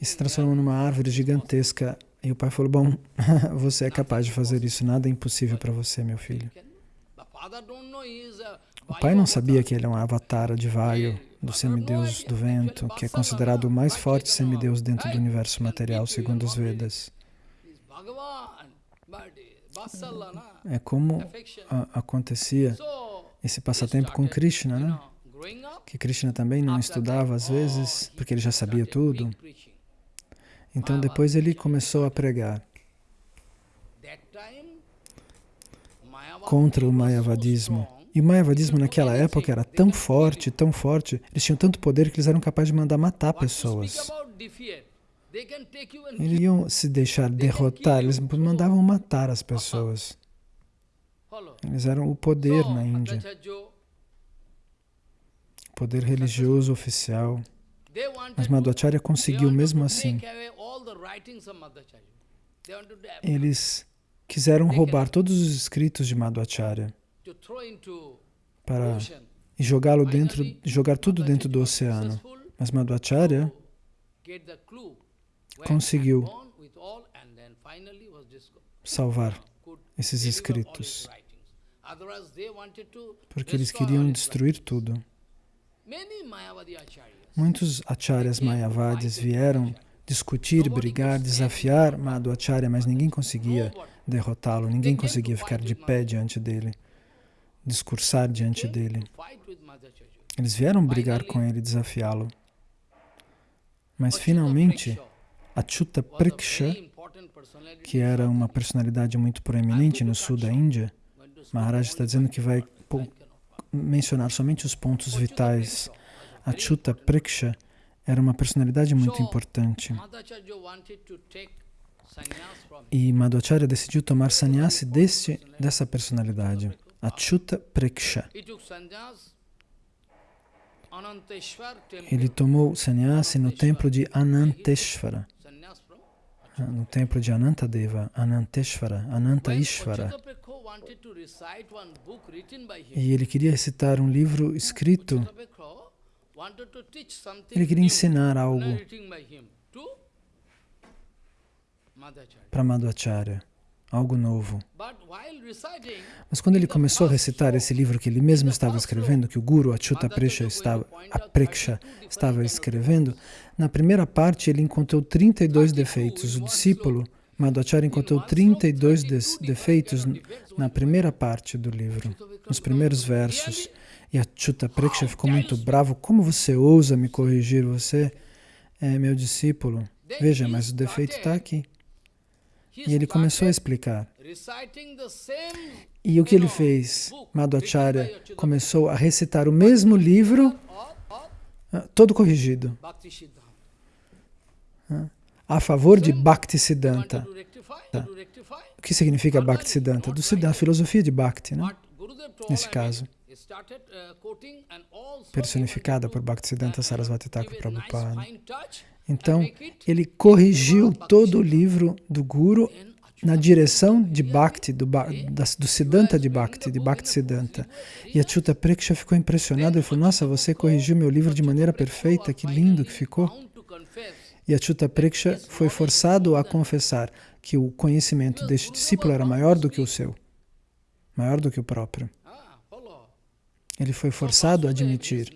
e se transformou numa árvore gigantesca. E o pai falou, bom, você é capaz de fazer isso, nada é impossível para você, meu filho. O pai não sabia que ele é um avatar de Vaio, do semideus do vento, que é considerado o mais forte semideus dentro do universo material, segundo os Vedas. É como a, acontecia esse passatempo com Krishna, né? Que Krishna também não estudava às vezes, porque ele já sabia tudo. Então depois ele começou a pregar. contra o Mayavadismo. E o Mayavadismo naquela época era tão forte, tão forte, eles tinham tanto poder que eles eram capazes de mandar matar pessoas. Eles iam se deixar derrotar, eles mandavam matar as pessoas. Eles eram o poder na Índia. Poder religioso oficial. Mas Madhvacharya conseguiu mesmo assim. Eles quiseram roubar todos os escritos de Madhvacharya para e jogá-lo dentro, jogar tudo dentro do oceano. Mas Madhvacharya conseguiu salvar esses escritos, porque eles queriam destruir tudo. Muitos acharyas mayavadis vieram discutir, brigar, desafiar Madhvacharya, mas ninguém conseguia derrotá-lo, ninguém conseguia ficar de pé diante dele, discursar diante dele. Eles vieram brigar com ele, desafiá-lo. Mas finalmente, Achyuta Priksha, que era uma personalidade muito proeminente no sul da Índia, Maharaj está dizendo que vai mencionar somente os pontos vitais. Achyuta Priksha era uma personalidade muito importante. E Madhvacharya decidiu tomar sannyasi deste, dessa personalidade, Achyuta Priksha. Ele tomou sannyasi no templo de Ananteshvara, no templo de Anantadeva, Ananteshvara, Ananta Ishvara. E ele queria recitar um livro escrito ele queria ensinar algo para Madhvacharya, algo novo. Mas quando ele começou a recitar esse livro que ele mesmo estava escrevendo, que o Guru Achyuta Preksha estava, estava escrevendo, na primeira parte ele encontrou 32 defeitos. O discípulo Madhvacharya encontrou 32 defeitos na primeira parte do livro, nos primeiros versos. E a Chuta Preksha ficou muito bravo. Como você ousa me corrigir? Você é meu discípulo. Veja, mas o defeito está aqui. E ele começou a explicar. E o que ele fez? Madhvacharya começou a recitar o mesmo livro, ah, todo corrigido, a favor de Bhaktisiddhanta. O que significa Bhaktisiddhanta? Do, da filosofia de Bhakti, né? nesse caso personificada por Bhaktisiddhanta Sarasvati Thakur Prabhupada. Então, ele corrigiu todo o livro do Guru na direção de Bhakti, do, do Siddhanta de Bhakti, de Bhakti Siddhanta. E a Chuta Preksha ficou impressionado e falou, nossa, você corrigiu meu livro de maneira perfeita, que lindo que ficou. E a Chuta Preksha foi forçado a confessar que o conhecimento deste discípulo era maior do que o seu, maior do que o próprio. Ele foi forçado a admitir.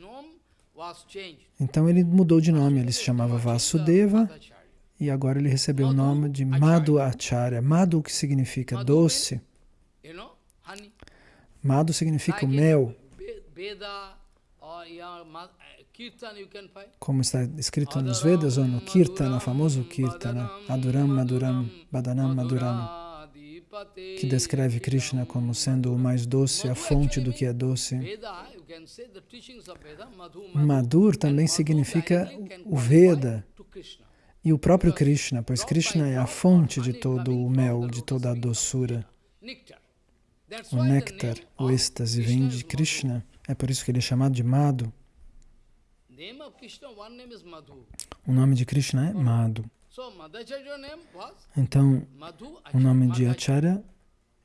Então ele mudou de nome, ele se chamava Vasudeva e agora ele recebeu o nome de Madhu Acharya. Madhu que significa doce. Madhu significa mel. Como está escrito nos Vedas ou no Kirtana, famoso Kirtana. Aduram, Maduram, Badanam, Maduram que descreve Krishna como sendo o mais doce, a fonte do que é doce. Madhur também significa o Veda e o próprio Krishna, pois Krishna é a fonte de todo o mel, de toda a doçura. O néctar, o êxtase vem de Krishna, é por isso que ele é chamado de Madhu. O nome de Krishna é Madhu. Então, o nome de Acharya,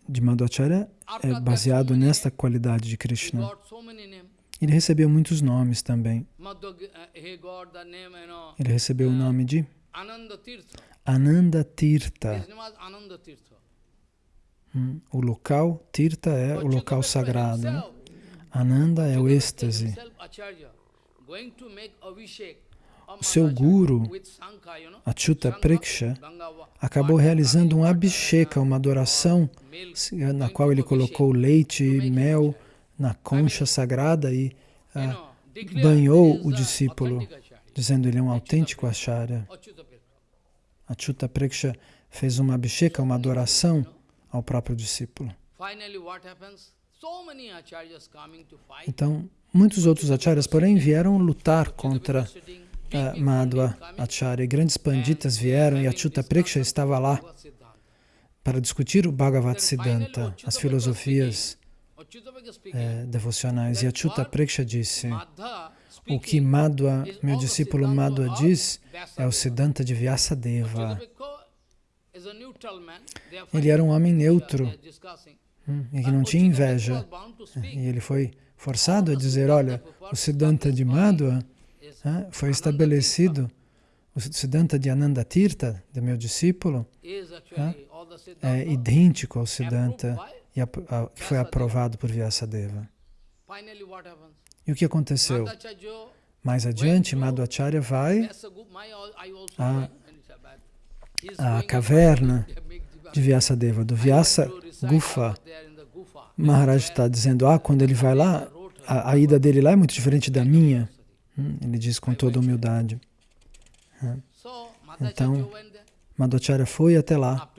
de Madhvacharya, é baseado nesta qualidade de Krishna. Ele recebeu muitos nomes também. Ele recebeu o nome de Ananda Tirtha. Hum, o local, Tirtha é o local sagrado. Né? Ananda é o êxtase seu guru, Achyuta Preksha, acabou realizando um abhisheka, uma adoração, na qual ele colocou leite e mel na concha sagrada e ah, banhou o discípulo, dizendo ele é um autêntico acharya. Achyuta Preksha fez uma abhisheka, uma adoração ao próprio discípulo. Então, muitos outros acharyas, porém, vieram lutar contra uh, Madhva Acharya. Grandes panditas vieram e Achyuta Preksha estava lá para discutir o Bhagavad Siddhanta, as filosofias eh, devocionais. E Achyuta Preksha disse, o que Madhva, meu discípulo Madhva diz, é o Siddhanta de Vyasadeva. Ele era um homem neutro e que não tinha inveja. E ele foi forçado a dizer, olha, o Siddhanta de Madhva foi estabelecido, o Siddhanta de Ananda Tirtha, do meu discípulo, é idêntico ao Siddhanta que foi aprovado por Vyasadeva. E o que aconteceu? Mais adiante, Madhvacharya vai à, à caverna de Vyasadeva, do Vyasa Gufa. Maharaj está dizendo, ah, quando ele vai lá, a, a, ida dele lá é muito diferente da minha. Hum, ele diz com toda humildade. Então, Madhvacharya foi até lá,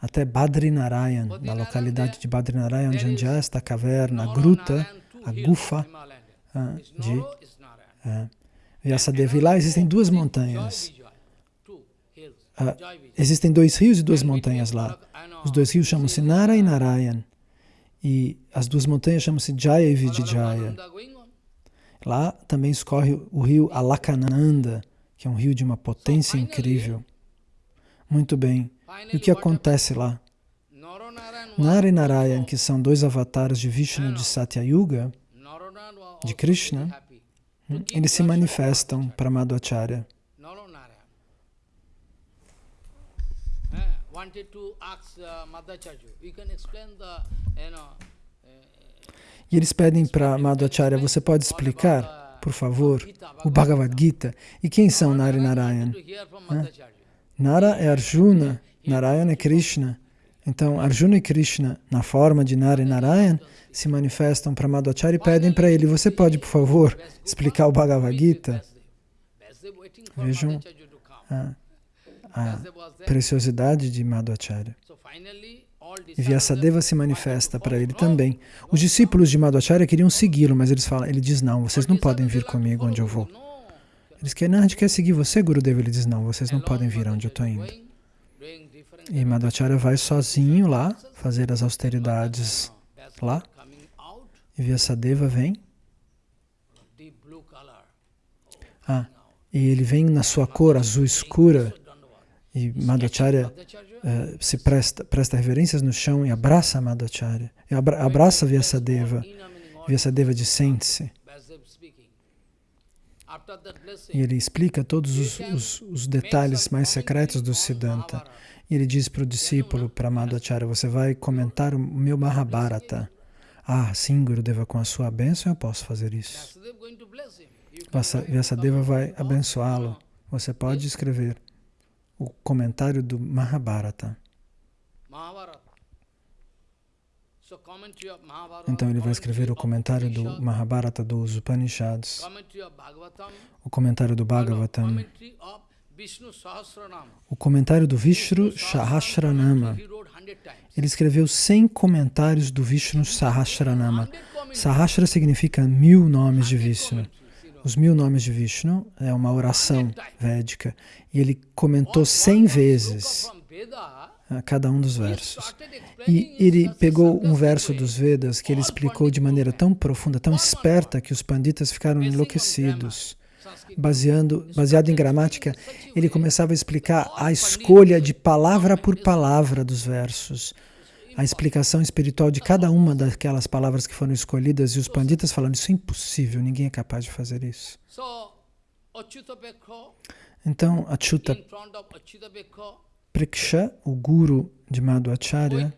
até Badrinarayan, na localidade de Badrinarayan, onde há esta caverna, a gruta, a gufa de uh, Vyasadeva. E lá existem duas montanhas. Uh, existem dois rios e duas montanhas lá. Os dois rios chamam-se Nara e Narayan. E as duas montanhas chamam-se Jaya e Vijaya. Lá também escorre o rio Alakananda, que é um rio de uma potência incrível. Muito bem. E o que acontece lá? Nara e Narayan, que são dois avatares de Vishnu de Satya Yuga, de Krishna, hum, eles se manifestam para Madhvacharya. E eles pedem para Madhvacharya, você pode explicar, por favor, o Bhagavad Gita? E quem são Nara e Narayan? Nara é Arjuna, Narayana é Krishna. Então, Arjuna e Krishna, na forma de Nara e Narayan, se manifestam para Madhvacharya e pedem para ele, você pode, por favor, explicar o Bhagavad Gita? Vejam a, a preciosidade de Madhvacharya. E Vyasadeva se manifesta para ele também. Os discípulos de Madhvacharya queriam segui-lo, mas eles falam, ele diz, não, vocês não podem vir comigo onde eu vou. Eles querem, gente quer seguir você, Gurudeva. Ele diz, não, vocês não podem vir onde eu estou indo. E Madhvacharya vai sozinho lá, fazer as austeridades lá. E Vyasadeva vem. Ah, e ele vem na sua cor azul escura. E Madhvacharya uh, se presta, presta reverências no chão e abraça Madhvacharya. E abra, abraça Vyasadeva. Vyasadeva diz, sente-se. E ele explica todos os, os, os detalhes mais secretos do Siddhanta. E ele diz para o discípulo, para Madhacharya, você vai comentar o meu Mahabharata. Ah, sim, Gurudeva, com a sua bênção eu posso fazer isso. Vyasadeva vai abençoá-lo. Você pode escrever o comentário do Mahabharata. Então ele vai escrever o comentário do Mahabharata dos Upanishads, o comentário do Bhagavatam, o comentário do Vishnu Sahasranama. Ele escreveu 100 comentários do Vishnu Sahasranama. Sahasra significa mil nomes de Vishnu. Os mil nomes de Vishnu é uma oração védica. E ele comentou 100 vezes a cada um dos versos. E ele pegou um verso dos Vedas que ele explicou de maneira tão profunda, tão esperta, que os panditas ficaram enlouquecidos. Baseando, baseado em gramática, ele começava a explicar a escolha de palavra por palavra dos versos, a explicação espiritual de cada uma daquelas palavras que foram escolhidas, e os panditas falando, isso é impossível, ninguém é capaz de fazer isso. Então, Achyuta Preksha, o guru de Madhvacharya,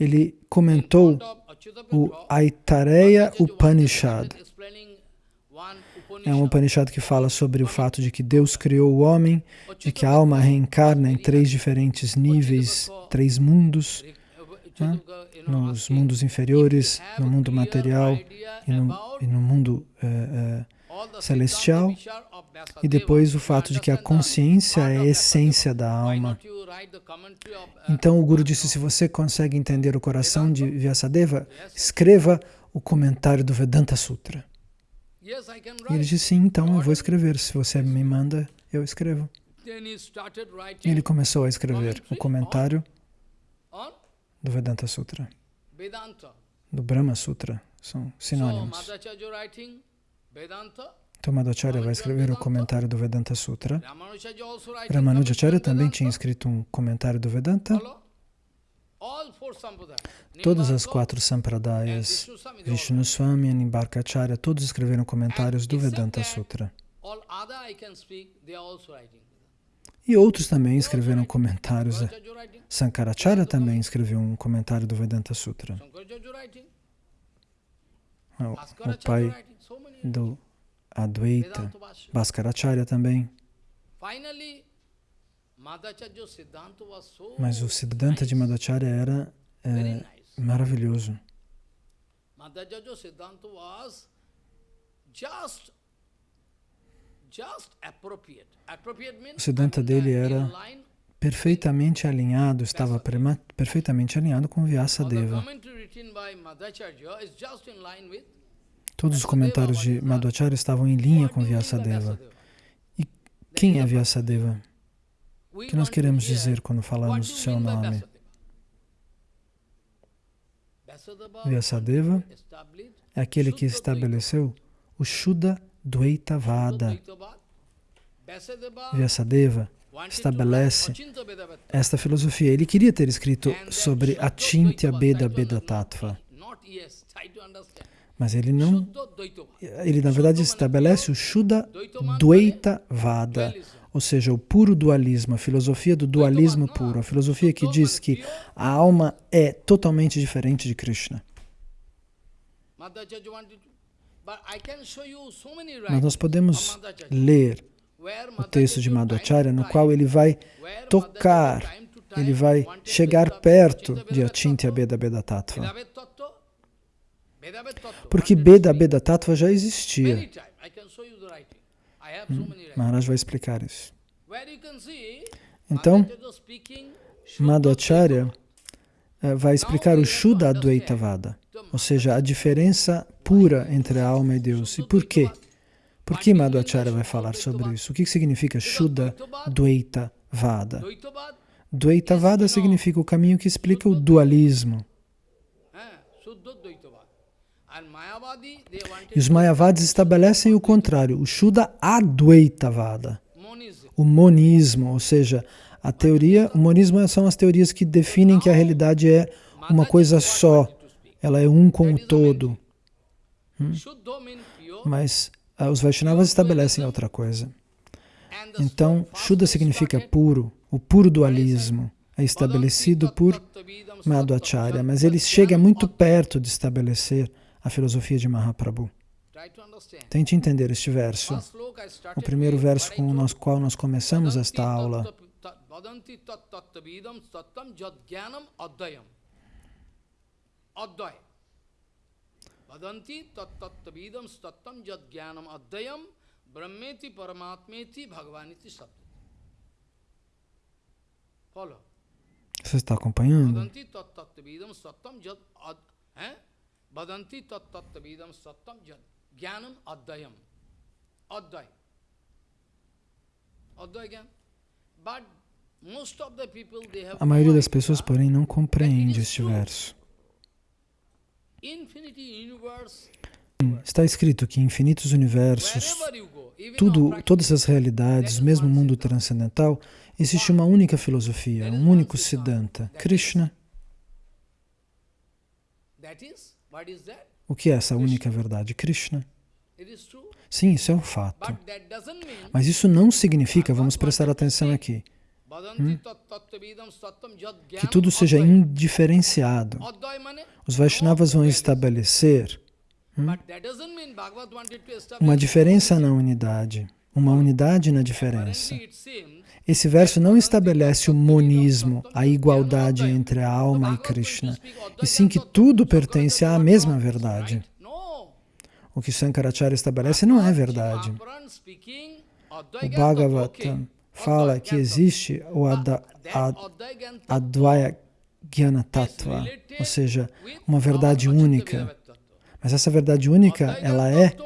ele comentou o Aitareya Upanishad. É um Upanishad que fala sobre o fato de que Deus criou o homem, de que a alma reencarna em três diferentes níveis, três mundos, né? nos mundos inferiores, no mundo material e no, e no mundo uh, uh, celestial e depois o fato de que a consciência é a essência da alma. Então o Guru disse, se você consegue entender o coração de Vyasadeva, escreva o comentário do Vedanta Sutra. E ele disse, sim, então eu vou escrever. Se você me manda, eu escrevo. Ele começou a escrever o comentário do Vedanta Sutra, do Brahma Sutra, são sinônimos. Então Madhacharya vai escrever o comentário do Vedanta Sutra. Ramanujacharya também tinha escrito um comentário do Vedanta. Todas as quatro sampradayas, Vishnu Swami e Nimbarkacharya, todos escreveram comentários do Vedanta Sutra. E outros também escreveram comentários. Sankaracharya também escreveu um comentário do Vedanta Sutra. O, o pai do Advaita, Bhaskaracharya também. Mas o Siddhanta de Madhacharya era é, maravilhoso. O Siddhanta dele era perfeitamente alinhado, estava perfeitamente alinhado com Vyasadeva. Todos os comentários de Madhacharya estavam em linha com Vyasadeva. E quem é Vyasadeva? O que nós queremos dizer quando falamos o seu nome? Vyasadeva é aquele que estabeleceu o Shuddha Dvaita Vada. Vyasadeva estabelece esta filosofia. Ele queria ter escrito sobre Achintya Beda Beda Tattva. Mas ele não... Ele, na verdade, estabelece o Shuddha Dvaita Vada, ou seja, o puro dualismo, a filosofia do dualismo puro, a filosofia que diz que a alma é totalmente diferente de Krishna. Mas nós podemos ler o texto de Madhacharya, no qual ele vai tocar, ele vai chegar perto de Achintya Beda Beda Tattva. Porque Beda Beda Tattva já existia. Maharaj vai explicar isso. Então, Madhacharya eh, vai explicar o Shuddha Advaitavada, ou seja, a diferença pura entre a alma e Deus. E por quê? Por que Madhacharya vai falar sobre isso? O que significa Shuddha Dvaita Vada? Dvaita Vada significa o caminho que explica o dualismo. E os Mayavadis estabelecem o contrário, o Shuddha Advaita Vada, o monismo, ou seja, a teoria, o monismo são as teorias que definem que a realidade é uma coisa só, ela é um com o todo. Hum? Mas ah, os Vaishnavas estabelecem outra coisa. Então, Shuddha significa puro, o puro dualismo é estabelecido por Madhacharya, mas ele chega muito perto de estabelecer a filosofia de Mahaprabhu. Tente entender este verso, o primeiro verso com o qual nós começamos esta aula. Vadanti tattattavidam stattam jad jnanam adhyam brahmeti paramatmeti bhagavaniti sabdati. Follow. Você está acompanhando? Vadanti tattattavidam stattam jad Vadanti stattam jad jnanam again. But a maioria das pessoas, porém, não compreende este verso. Está escrito que infinitos universos, tudo, todas as realidades, mesmo o mundo transcendental, existe uma única filosofia, um único Siddhanta, Krishna. O que é essa única verdade? Krishna. Sim, isso é um fato. Mas isso não significa, vamos prestar atenção aqui, hum, que tudo seja indiferenciado. Os Vaishnavas vão estabelecer hum, uma diferença na unidade, uma unidade na diferença. Esse verso não estabelece o monismo, a igualdade entre a alma e Krishna, e sim que tudo pertence à mesma verdade. o que Shankaracharya estabelece não é verdade. O Bhagavatam fala que existe o Advaya Jnana Tattva, ou seja, uma verdade única. Mas essa verdade única, ela é,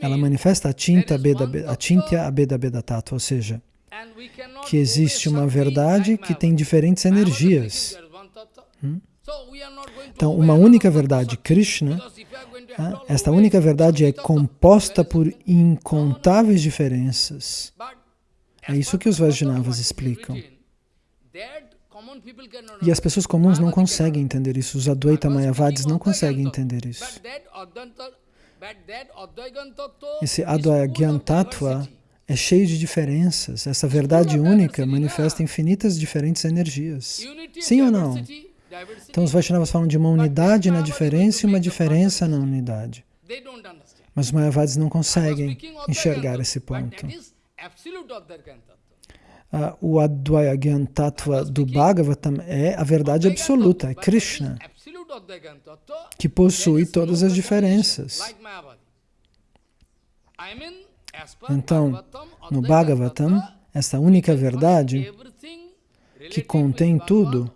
ela manifesta a Tinta a Tintya Abeda Beda Tattva, ou seja, que existe uma verdade que tem diferentes energias. Hum? Então, uma única verdade, Krishna, ah, esta única verdade é composta por incontáveis diferenças. É isso que os Vaishnavas explicam. E as pessoas comuns não conseguem entender isso, os Advaita Mayavadis não conseguem entender isso. Esse Advaita Tattva é cheio de diferenças. Essa verdade única manifesta infinitas diferentes energias. Sim ou não? Então os Vaishnavas falam de uma unidade na diferença e uma diferença na unidade. Mas os Mayavadis não conseguem enxergar esse ponto. Uh, o Advaya Tattva do Bhagavatam é a verdade absoluta, é Krishna, que possui todas as diferenças. Então, no Bhagavatam, essa única verdade que contém tudo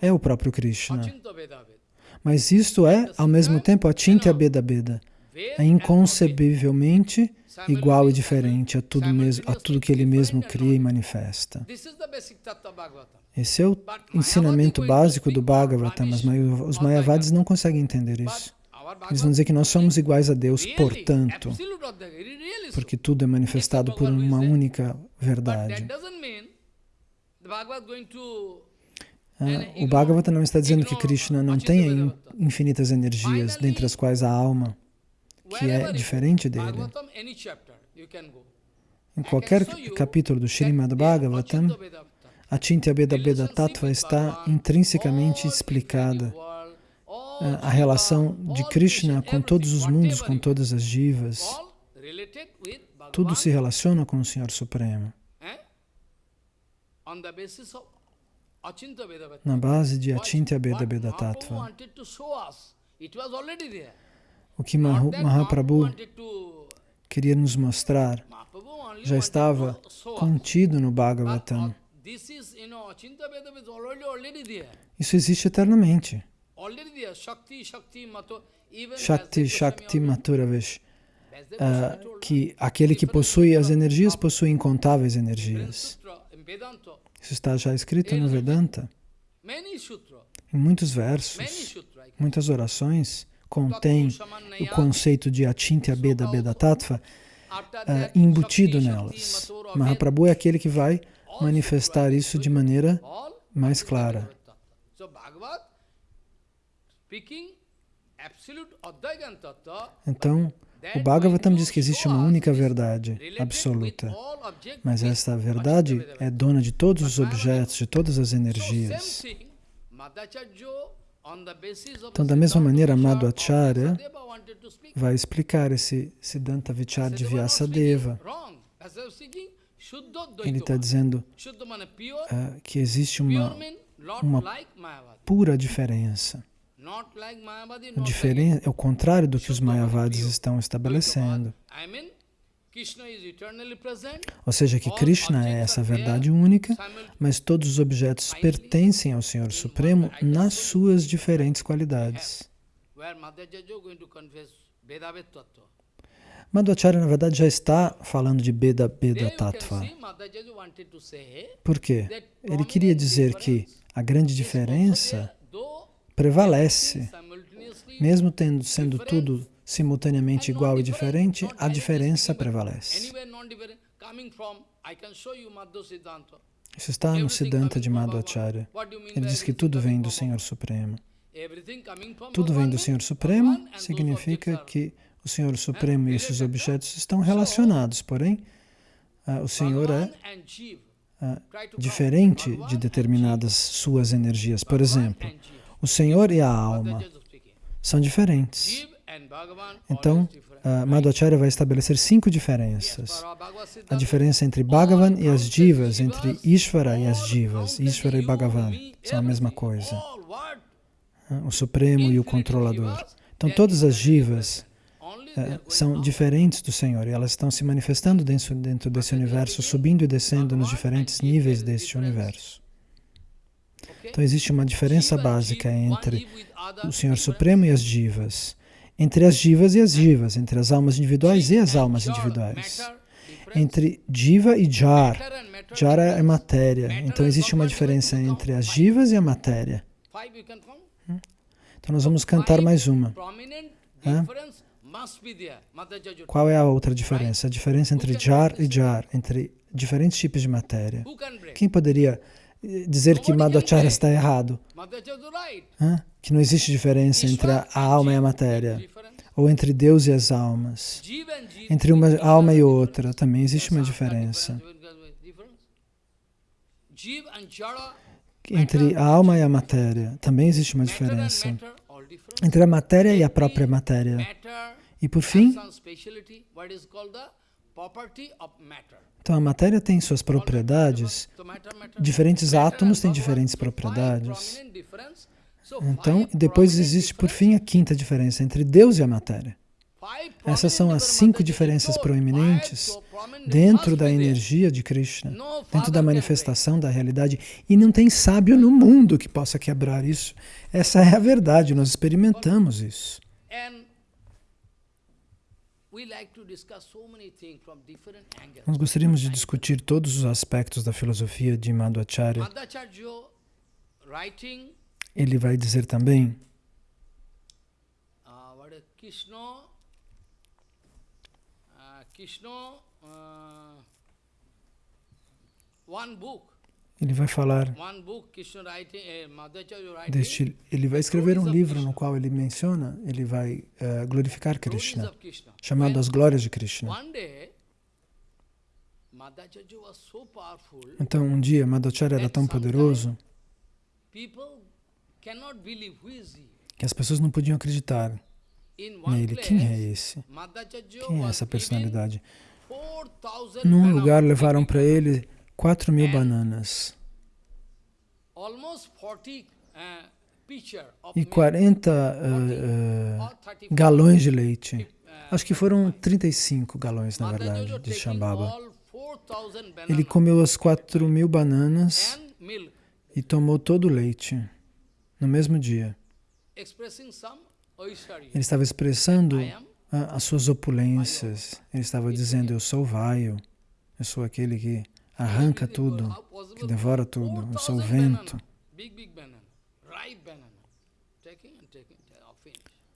é o próprio Krishna. Mas isto é, ao mesmo tempo, a Chintya Beda Beda. É inconcebivelmente igual e diferente a tudo, mesmo, a tudo que ele mesmo cria e manifesta. Esse é o ensinamento básico do Bhagavatam, mas os Mayavadis não conseguem entender isso. Eles vão dizer que nós somos iguais a Deus, portanto, porque tudo é manifestado por uma única verdade. Ah, o Bhagavata não está dizendo que Krishna não tem infinitas energias, dentre as quais a alma, que é diferente dele. Em qualquer capítulo do Srimad Bhagavatam, a Chintya Beda Beda Tattva está intrinsecamente explicada. Ah, a relação de Krishna com todos os mundos, com todas as jivas, tudo se relaciona com o Senhor Supremo. Na base de Achintya Beda Beda Tattva. O que Mahaprabhu queria nos mostrar já estava contido no Bhagavatam. Isso existe eternamente. Shakti, Shakti, Maturavesh. Uh, que aquele que possui as energias possui incontáveis energias. Isso está já escrito no Vedanta. Em muitos versos, muitas orações contém o conceito de Achintya Beda Beda Tattva uh, embutido nelas. Mahaprabhu é aquele que vai manifestar isso de maneira mais clara. Então, o Bhagavatam diz que existe uma única verdade absoluta, mas essa verdade é dona de todos os objetos, de todas as energias. Então, da mesma maneira, Madhvacharya vai explicar esse Siddhanta Vichar de Vyasadeva. Ele está dizendo uh, que existe uma, uma pura diferença. Diferen é o contrário do que os Mayavadis estão estabelecendo. Ou seja, que Krishna é essa verdade única, mas todos os objetos pertencem ao Senhor Supremo nas suas diferentes qualidades. Madhvacharya, na verdade, já está falando de Beda Beda Tattva. Por quê? Ele queria dizer que a grande diferença prevalece. Mesmo tendo, sendo tudo simultaneamente igual e diferente, a diferença prevalece. Isso está no Siddhanta de Madhvacharya. Ele diz que tudo vem do Senhor Supremo. Tudo vem do Senhor Supremo significa que o Senhor Supremo e esses objetos estão relacionados, porém, uh, o Senhor é uh, diferente de determinadas suas energias. Por exemplo, o Senhor e a alma são diferentes. Então, Madhvacharya vai estabelecer cinco diferenças. A diferença entre Bhagavan e as divas, entre Ishvara e as divas. Ishvara e Bhagavan são a mesma coisa. O Supremo e o Controlador. Então, todas as divas uh, são diferentes do Senhor e elas estão se manifestando dentro desse universo, subindo e descendo nos diferentes níveis deste universo. Então existe uma diferença básica entre o Senhor Supremo e as divas, entre as divas e as divas, entre as almas individuais e as almas individuais, entre diva e jar. Jar é matéria, então existe uma diferença entre as divas e a matéria. Hum? Então nós vamos cantar mais uma. Qual é a outra diferença? A diferença entre jar e jar, entre diferentes tipos de matéria. Quem poderia dizer que Madhacharya está errado. Que não existe diferença entre a alma e a matéria. Ou entre Deus e as almas. Entre uma alma e outra também existe uma diferença. Entre a alma e a matéria também existe uma diferença. Entre a matéria e a própria matéria. E por fim, então a matéria tem suas propriedades, diferentes átomos têm diferentes propriedades. Então, depois existe por fim a quinta diferença entre Deus e a matéria. Essas são as cinco diferenças proeminentes dentro da energia de Krishna, dentro da manifestação da realidade. E não tem sábio no mundo que possa quebrar isso. Essa é a verdade, nós experimentamos isso. Nós gostaríamos de discutir todos os aspectos da filosofia de Madhvacharya. Ele vai dizer também uh, uh, one book ele vai falar eh, deste, ele vai escrever um livro no qual ele menciona, ele vai uh, glorificar Krishna, chamado As Glórias de Krishna. Então, um dia, Madhacharya era tão poderoso que as pessoas não podiam acreditar nele. Quem é esse? Quem é essa personalidade? Num lugar levaram para ele 4 mil bananas e 40 uh, uh, galões de leite. Acho que foram 35 galões, na verdade, de Shambhava. Ele comeu as 4 mil bananas e tomou todo o leite no mesmo dia. Ele estava expressando as suas opulências. Ele estava dizendo, eu sou o vaio, eu sou aquele que arranca tudo, que devora tudo. Eu sou o vento.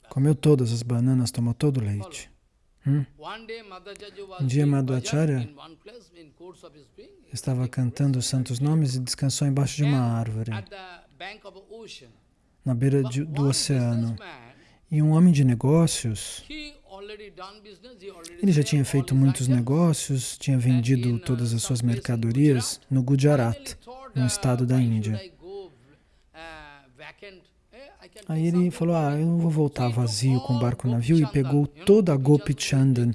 Comeu todas as bananas, tomou todo o leite. Hum? Um dia Madhvacharya estava cantando os santos nomes e descansou embaixo de uma árvore, na beira de, do oceano. E um homem de negócios ele já tinha feito muitos negócios, tinha vendido todas as suas mercadorias no Gujarat, no estado da Índia. Aí ele falou, ah, eu não vou voltar vazio com o barco navio e pegou toda a Gopi Chandan,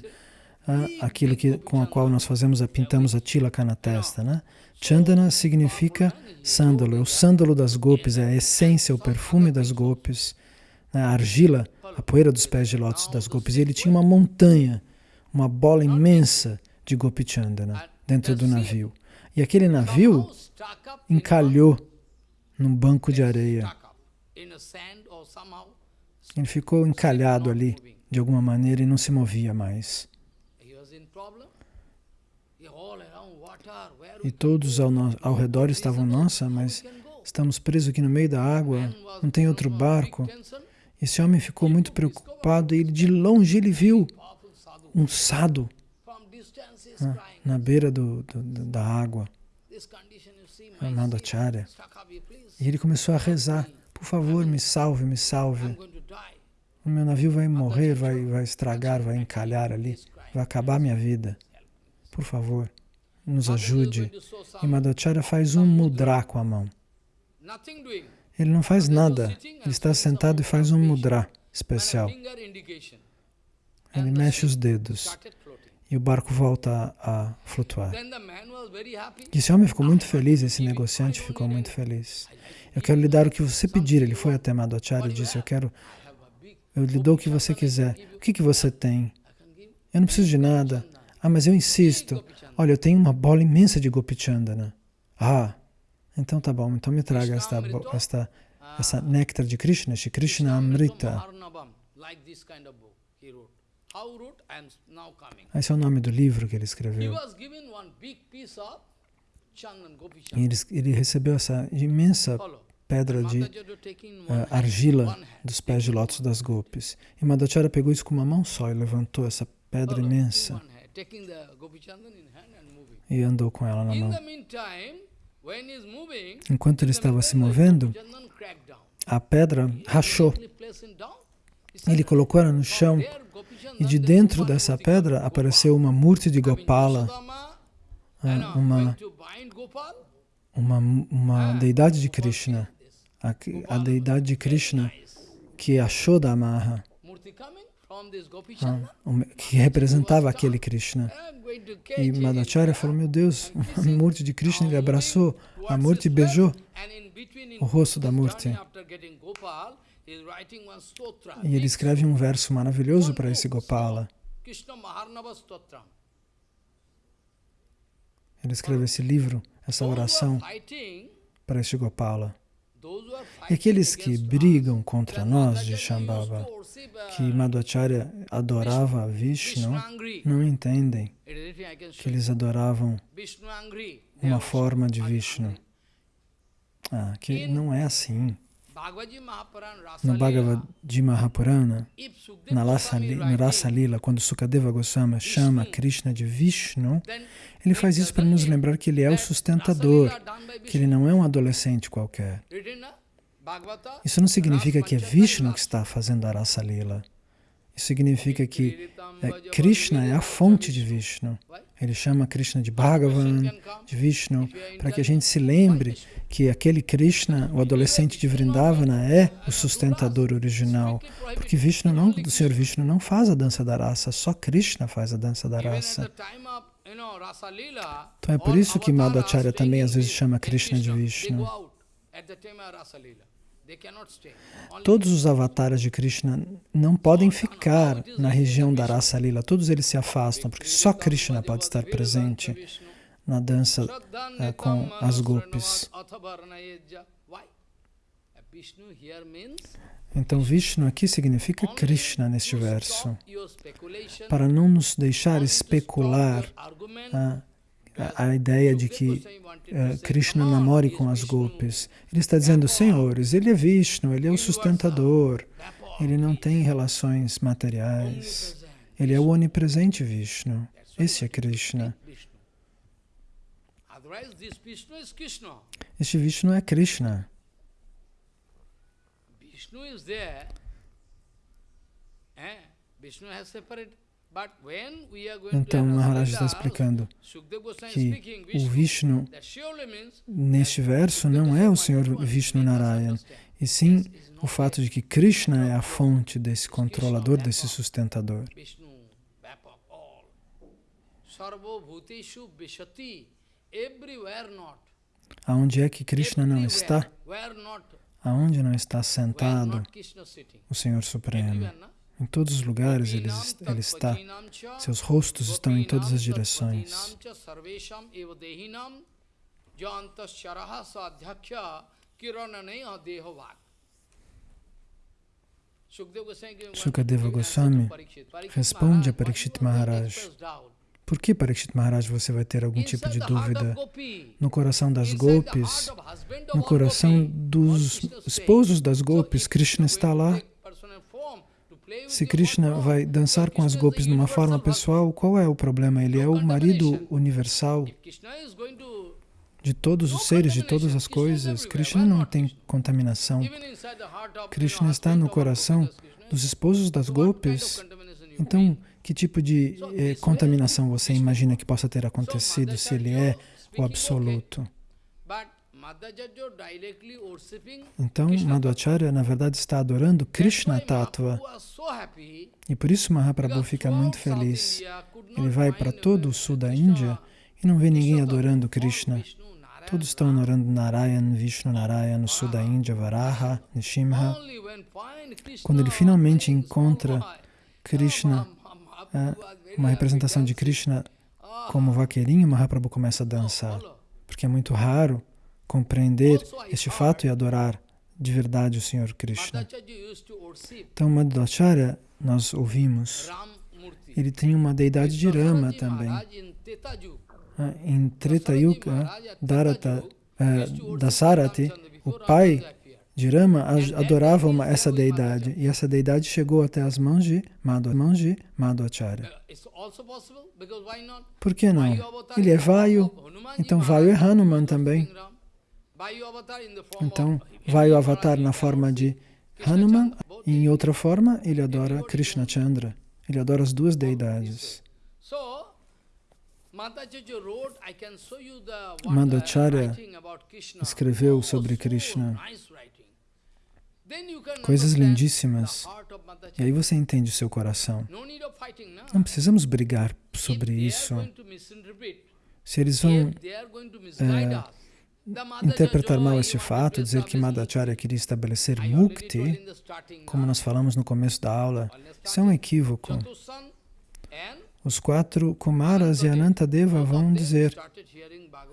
ah, aquilo que, com a qual nós fazemos, a, pintamos a tilaka na testa. Né? Chandana significa sândalo, é o sândalo das gopis, é a essência, o perfume das gopis? A argila a poeira dos pés de lótus das gopis. Ele tinha uma montanha, uma bola imensa de Gopi Chandana dentro do navio. E aquele navio encalhou num banco de areia. Ele ficou encalhado ali, de alguma maneira, e não se movia mais. E todos ao, ao redor estavam, nossa, mas estamos presos aqui no meio da água, não tem outro barco. Esse homem ficou muito preocupado e de longe ele viu um sado na, na beira do, do, da água, amado Acharya. E ele começou a rezar, por favor, me salve, me salve. O meu navio vai morrer, vai, vai estragar, vai encalhar ali, vai acabar minha vida. Por favor, nos ajude. E Madhacharya faz um mudra com a mão. Ele não faz nada, ele está sentado e faz um mudra especial. Ele mexe os dedos e o barco volta a, flutuar. Esse homem ficou muito feliz, esse negociante ficou muito feliz. Eu quero lhe dar o que você pedir. Ele foi até Madhacharya e disse, eu quero, eu lhe dou o que você quiser. O que, que você tem? Eu não preciso de nada. Ah, mas eu insisto. Olha, eu tenho uma bola imensa de Gopi Chandana. Ah, então tá bom. Então me traga esta, esta, essa néctar de Krishna, Shri Krishna Amrita. Esse é o nome do livro que ele escreveu. E ele, ele recebeu essa imensa pedra de uh, argila dos pés de lótus das Gopis. E Madhacharya pegou isso com uma mão só e levantou essa pedra imensa e andou com ela na mão. Enquanto ele estava se movendo, a pedra rachou. Ele colocou ela no chão e de dentro dessa pedra apareceu uma murti de Gopala, ah, uma, uma, uma deidade de Krishna, a, a deidade de Krishna que achou da amarra, ah, que representava aquele Krishna. E Madhacharya falou, meu Deus, a Murti de Krishna, ele abraçou a Murti e beijou o rosto da Murti. E ele escreve um verso maravilhoso para esse Gopala. Ele escreve esse livro, essa oração para este Gopala. E aqueles que brigam contra nós de Shambhava, que Madhacharya adorava a Vishnu, não entendem que eles adoravam uma forma de Vishnu. Ah, que não é assim. No Bhagavad Mahapurana, na Rasa Lila, quando Sukadeva Goswami chama Krishna de Vishnu, ele faz isso para nos lembrar que ele é o sustentador, que ele não é um adolescente qualquer. Isso não significa que é Vishnu que está fazendo a Rasa Lila. Isso significa que é, Krishna é a fonte de Vishnu. Ele chama Krishna de Bhagavan, de Vishnu, para que a gente se lembre que aquele Krishna, o adolescente de Vrindavana, é o sustentador original. Porque Vishnu não, o Senhor Vishnu não faz a dança da raça, só Krishna faz a dança da raça. Então é por isso que Madhacharya também às vezes chama Krishna de Vishnu. Todos os avatares de Krishna não podem ficar na região da Rasa Lila, todos eles se afastam, porque só Krishna pode estar presente na dança uh, com as gopis. Então Vishnu aqui significa Krishna neste verso, para não nos deixar especular uh, a, ideia de que uh, Krishna namore com as gopis. Ele está dizendo, senhores, ele é Vishnu, ele é o sustentador, ele não tem relações materiais, ele é o onipresente Vishnu. Esse é Krishna. Este Vishnu é Krishna. Vishnu is there. Eh? Vishnu has então, Maharaj está explicando que o Vishnu, neste verso, não é o Senhor Vishnu Narayan, e sim o fato de que Krishna é a fonte desse controlador, desse sustentador. Aonde é que Krishna não está? Aonde não está sentado o Senhor Supremo? Em todos os lugares ele, ele está. Seus rostos estão em todas as direções. Sukadeva Goswami responde a Parikshit Maharaj. Por que, Parikshit Maharaj, você vai ter algum tipo de dúvida? No coração das gopis, no coração dos esposos das gopis, Krishna está lá. Se Krishna vai dançar com as gopis numa forma pessoal, qual é o problema? Ele é o marido universal de todos os seres, de todas as coisas. Krishna não tem contaminação. Krishna está no coração dos esposos das gopis. Então, que tipo de eh, contaminação você imagina que possa ter acontecido se ele é o absoluto? Então, Madhacharya, na verdade, está adorando Krishna Tattva. E por isso Mahaprabhu fica muito feliz. Ele vai para todo o sul da Índia e não vê ninguém adorando Krishna. Todos estão honorando Narayan, Vishnu Narayan, sul da Índia, Varaha, Nishimha. Quando ele finalmente encontra Krishna, é, uma representação de Krishna como vaqueirinho, Mahaprabhu começa a dançar. Porque é muito raro compreender este fato e adorar de verdade o Senhor Krishna. Então, Madhvacharya, nós ouvimos, ele tem uma deidade de Rama também. Ah, em Treta Darata, uh, Dasarati, o pai de Rama adorava uma, essa deidade e essa deidade chegou até as mãos de Madhva, Madhvacharya. Por que não? Ele é Vayu, então Vayu é Hanuman também. Então, Vayu Avatar na forma de Hanuman e em outra forma ele adora Krishna Chandra. Ele adora as duas deidades. Madhacharya escreveu sobre Krishna coisas lindíssimas. E aí você entende o seu coração. Não precisamos brigar sobre isso. Se eles vão é, interpretar mal este fato, dizer que Madhacharya queria estabelecer mukti, como nós falamos no começo da aula, isso é um equívoco. Os quatro Kumaras e Anantadeva vão dizer,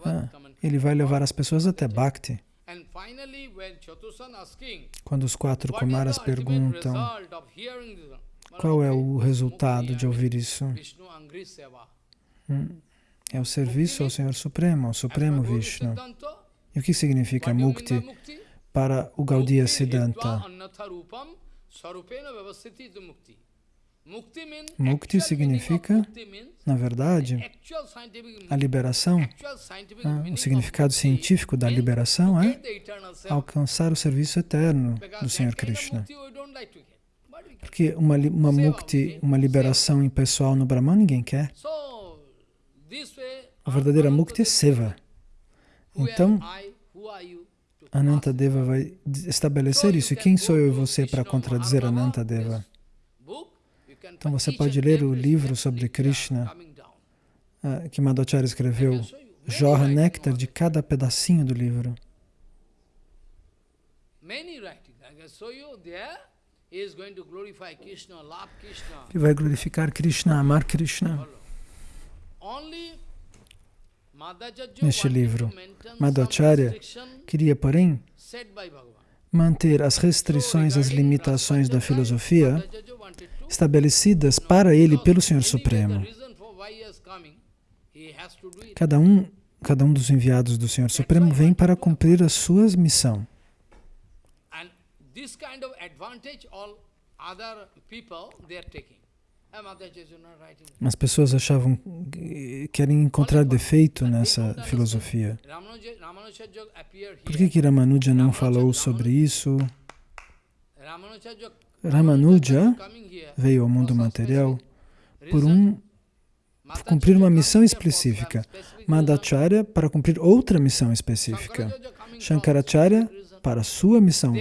ah, ele vai levar as pessoas até Bhakti. Quando os quatro Kumaras perguntam qual é o resultado de ouvir isso, hum, é o serviço ao Senhor Supremo, ao Supremo Vishnu. E o que significa mukti para o Gaudiya Siddhanta? Mukti significa, na verdade, a liberação. Ah, o significado científico da liberação é alcançar o serviço eterno do Senhor Krishna. Porque uma, uma mukti, uma liberação impessoal no Brahman, ninguém quer. A verdadeira mukti é seva. Então, Anantadeva vai estabelecer isso. E quem sou eu e você para contradizer Anantadeva? Então você pode ler o livro sobre Krishna uh, que Madhacharya escreveu. Jorra néctar de cada pedacinho do livro. Ele vai glorificar Krishna, amar Krishna neste livro. Madhacharya queria, porém, manter as restrições, as limitações da filosofia estabelecidas para ele pelo Senhor Supremo. Cada um, cada um dos enviados do Senhor Supremo vem para cumprir a sua missão. As pessoas achavam, querem encontrar defeito nessa filosofia. Por que, que Ramanuja não falou sobre isso? Ramanuja veio ao mundo material por um por cumprir uma missão específica. Madhacharya para cumprir outra missão específica. Shankaracharya para sua missão.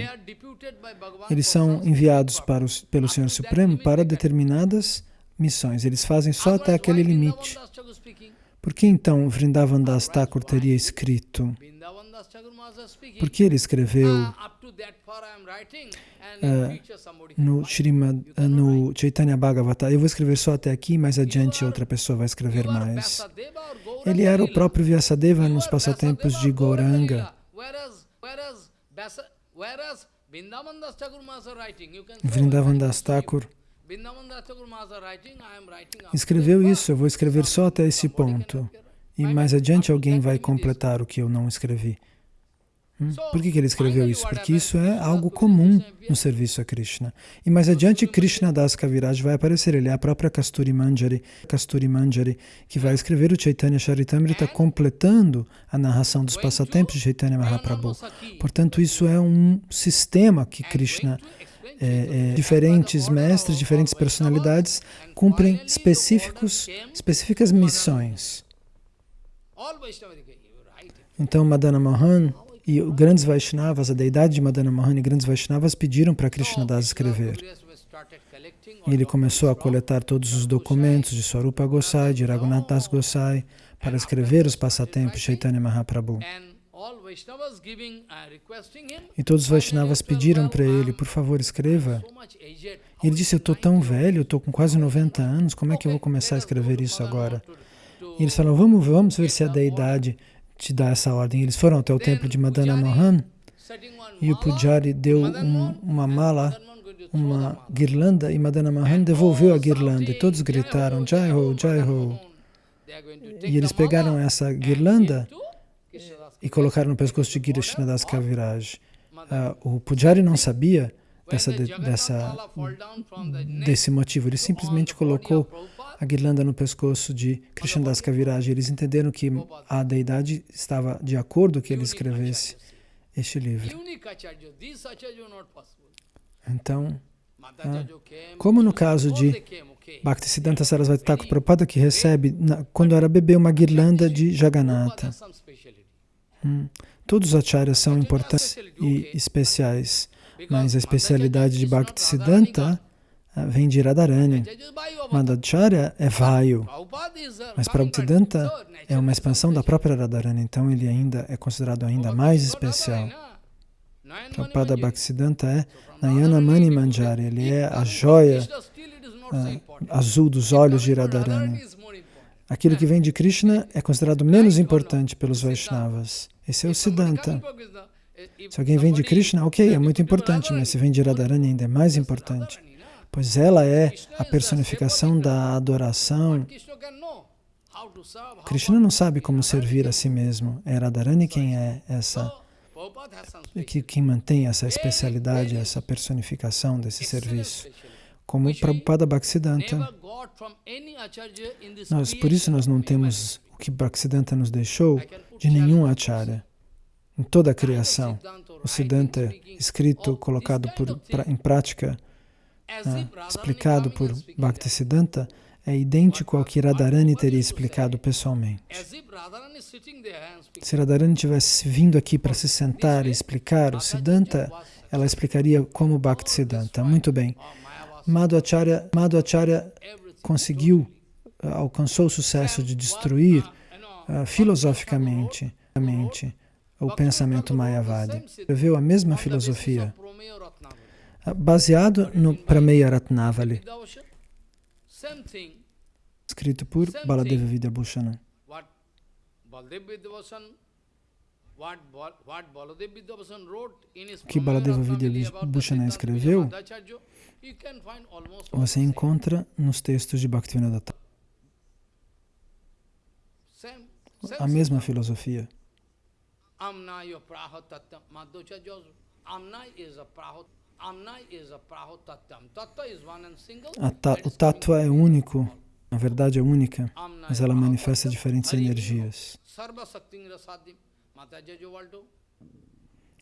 Eles são enviados para os, pelo Senhor Supremo para determinadas missões. Eles fazem só até aquele limite. Por que então Vrindavan Das Thakur teria escrito? Por que ele escreveu uh, no, Shrimad, uh, no Chaitanya Bhagavata? Eu vou escrever só até aqui, mais adiante outra pessoa vai escrever mais. Ele era o próprio Vyasadeva nos passatempos de Gauranga. Vrindavan Das Thakur escreveu isso, eu vou escrever só até esse ponto. E mais adiante alguém vai completar o que eu não escrevi. Hum? Por que, que ele escreveu isso? Porque isso é algo comum no serviço a Krishna. E mais adiante, Krishna Das Kaviraj vai aparecer. Ele é a própria Kasturi Manjari, Kasturi Manjari que vai escrever o Chaitanya Charitamrita completando a narração dos passatempos de Chaitanya Mahaprabhu. Portanto, isso é um sistema que Krishna é, é, diferentes mestres, diferentes personalidades cumprem específicos, específicas missões. Então, Madana Mohan e grandes Vaishnavas, a deidade de Madana Mohan e grandes Vaishnavas pediram para Krishna Das escrever. E ele começou a coletar todos os documentos de Swarupa Gosai, de Raghunath Das Gosai, para escrever os passatempos Chaitanya Mahaprabhu. E todos os Vaishnavas pediram para ele, por favor, escreva. Ele disse, eu estou tão velho, estou com quase 90 anos, como é que eu vou começar a escrever isso agora? E eles falaram, vamos, vamos ver se a deidade te dá essa ordem. Eles foram até o templo de Madana Mohan e o Pujari deu um, uma mala, uma guirlanda, e Madana Mohan devolveu a guirlanda. E todos gritaram, Jai Ho, Jai Ho. E eles pegaram essa guirlanda e colocaram no pescoço de Krishnadas Kaviraj. Uh, o Pujari não sabia dessa, dessa, desse motivo, ele simplesmente colocou a guirlanda no pescoço de Krishnadas Kaviraj. Eles entenderam que a deidade estava de acordo que ele escrevesse este livro. Então, ah, como no caso de Bhaktisiddhanta Sarasvati Thakur Prabhupada, que recebe, na, quando era bebê, uma guirlanda de Jagannatha. Hum. Todos os acharyas são importantes e especiais, mas a especialidade de Bhaktisiddhanta vem de Radharani. Madhacharya é Vayu, mas Prabhupada é uma expansão da própria Radharani, então ele ainda é considerado ainda mais especial. Prabhupada Bhaktisiddhanta é Nayana Mani Manjari, ele é a joia uh, azul dos olhos de Radharani. Aquilo que vem de Krishna é considerado menos importante pelos Vaishnavas. Esse é o Siddhanta. Se alguém vem de Krishna, ok, é muito importante, mas se vem de Radharani ainda é mais importante, pois ela é a personificação da adoração. Krishna não sabe como servir a si mesmo, é Radharani quem é essa, que, quem mantém essa especialidade, essa personificação desse serviço como Prabhupada Bhaktisiddhanta. Nós, por isso nós não temos o que Bhaktisiddhanta nos deixou de nenhum acharya. Em toda a criação, o Siddhanta escrito, colocado por, pra, em prática, ah, explicado por Bhaktisiddhanta, é idêntico ao que Radharani teria explicado pessoalmente. Se Radharani tivesse vindo aqui para se sentar e explicar o Siddhanta, ela explicaria como Bhaktisiddhanta. Muito bem. Madhvacharya, Madhvacharya conseguiu, uh, alcançou o sucesso de destruir uh, filosoficamente o pensamento Mayavadi. Escreveu a mesma filosofia, baseado no Prameya Ratnavali, escrito por Baladeva Vidyabhushana. O que Baladeva Vidyabhushana escreveu você encontra nos textos de Bhaktivinoda a mesma filosofia. Ta, o tattva é único, a verdade é única, mas ela manifesta diferentes energias.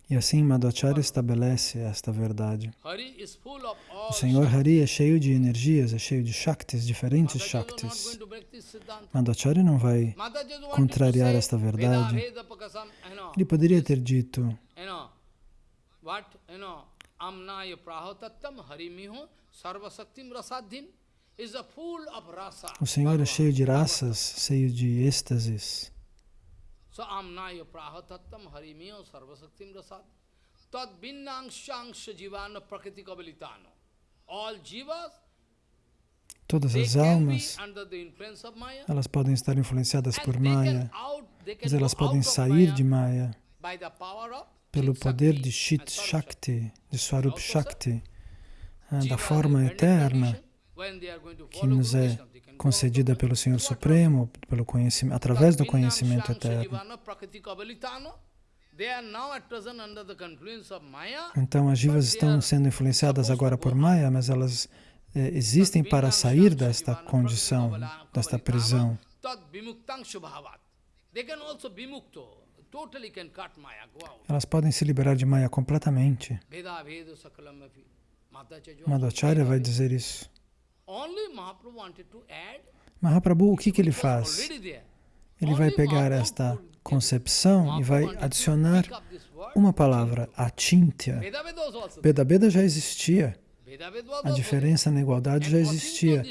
E assim Madhacharya estabelece esta verdade. O Senhor Hari é cheio de energias, é cheio de Shaktis, diferentes Shaktis. Madhacharya não vai contrariar esta verdade. Ele poderia ter dito o Senhor é cheio de raças, cheio de êxtases. Amnaya sarvasaktim Todas as almas, elas podem estar influenciadas por Maya, mas elas podem sair de Maya pelo poder de Chit Shakti, de Swarup Shakti, ah, da forma eterna que nos é concedida pelo Senhor Supremo, pelo conhecimento, através do conhecimento eterno. Então as jivas estão sendo influenciadas agora por Maya, mas elas eh, existem para sair desta condição, desta prisão. Elas podem se liberar de Maya completamente. Madhacharya vai dizer isso. Mahaprabhu, o que, que ele faz? Ele vai pegar esta concepção e vai adicionar uma palavra, atintya. Beda já existia. A diferença na igualdade já existia.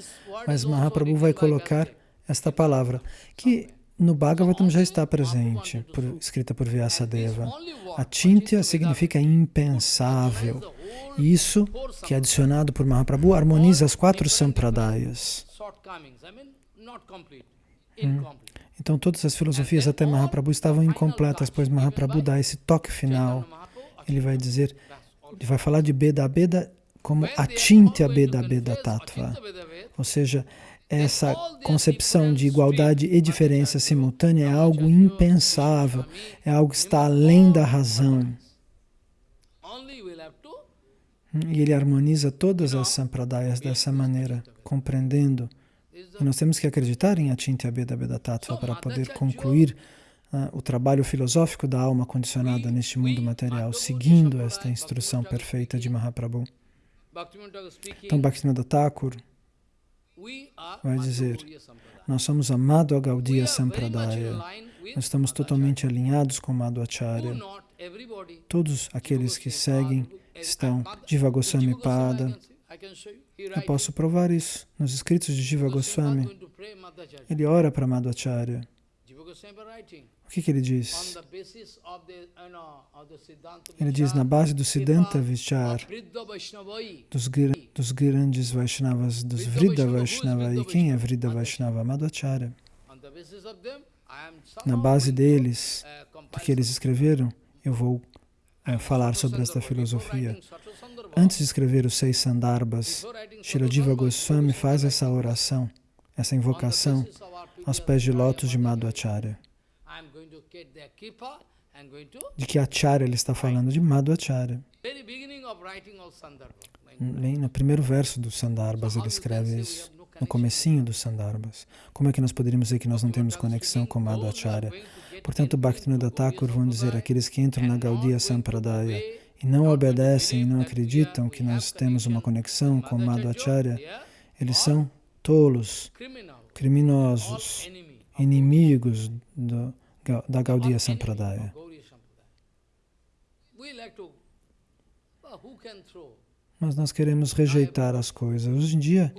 Mas Mahaprabhu vai colocar esta palavra, que no Bhagavatam já está presente, por, escrita por Vyasadeva. A Chintya significa impensável. Isso, que é adicionado por Mahaprabhu, harmoniza as quatro sampradayas. Hum. Então todas as filosofias até Mahaprabhu estavam incompletas, pois Mahaprabhu dá esse toque final. Ele vai dizer, ele vai falar de Beda Beda como Achintya Beda Beda Tattva. Ou seja, essa concepção de igualdade e diferença simultânea é algo impensável, é algo que está além da razão. E ele harmoniza todas as sampradayas dessa maneira, compreendendo. E nós temos que acreditar em Achintya Beda Beda Tattva para poder concluir uh, o trabalho filosófico da alma condicionada neste mundo material, seguindo esta instrução perfeita de Mahaprabhu. Então, Bhaktivinoda Thakur vai dizer, nós somos amado a Gaudiya Sampradaya, nós estamos totalmente alinhados com Madhvacharya. Todos aqueles que seguem estão Jiva Goswami Pada. Eu posso provar isso nos escritos de Jiva Goswami. Ele ora para Madhvacharya. O que, que ele diz? Ele diz, na base do Siddhanta Vichar, dos, dos grandes Vaishnavas, dos Vrida Vaishnava. E quem é Vrida Vaishnava? Madhvacharya. Na base deles, do que eles escreveram, eu vou é, falar sobre esta filosofia. Antes de escrever os seis Sandarbhas, Shiladiva Goswami faz essa oração, essa invocação aos pés de lótus de Madhvacharya. De que Acharya ele está falando? De Madhvacharya. No primeiro verso do Sandarbhas ele escreve isso, no comecinho dos Sandarbhas. Como é que nós poderíamos dizer que nós não temos conexão com Madhvacharya? Portanto, Bhaktivinoda Thakur vão dizer, aqueles que entram na Gaudiya Sampradaya e não obedecem e não acreditam que nós temos uma conexão com Madhvacharya, eles são tolos, criminosos, inimigos do, da Gaudiya Sampradaya. Mas nós queremos rejeitar as coisas. Hoje em dia,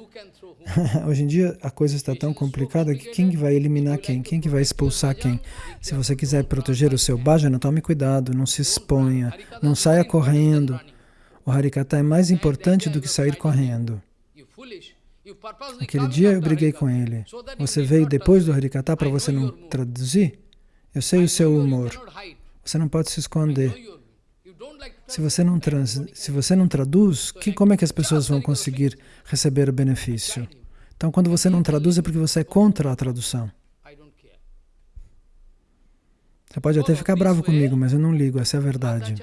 hoje em dia a coisa está tão complicada que quem vai eliminar quem? Quem que vai expulsar quem? Se você quiser proteger o seu bhajana, tome cuidado, não se exponha, não saia correndo. O Harikata é mais importante do que sair correndo. Aquele dia eu briguei com ele. Você veio depois do Harikata para você não traduzir? Eu sei o seu humor. Você não pode se esconder. Se você não, trans, se você não traduz, que, como é que as pessoas vão conseguir receber o benefício? Então, quando você não traduz, é porque você é contra a tradução. Você pode até ficar bravo comigo, mas eu não ligo, essa é a verdade.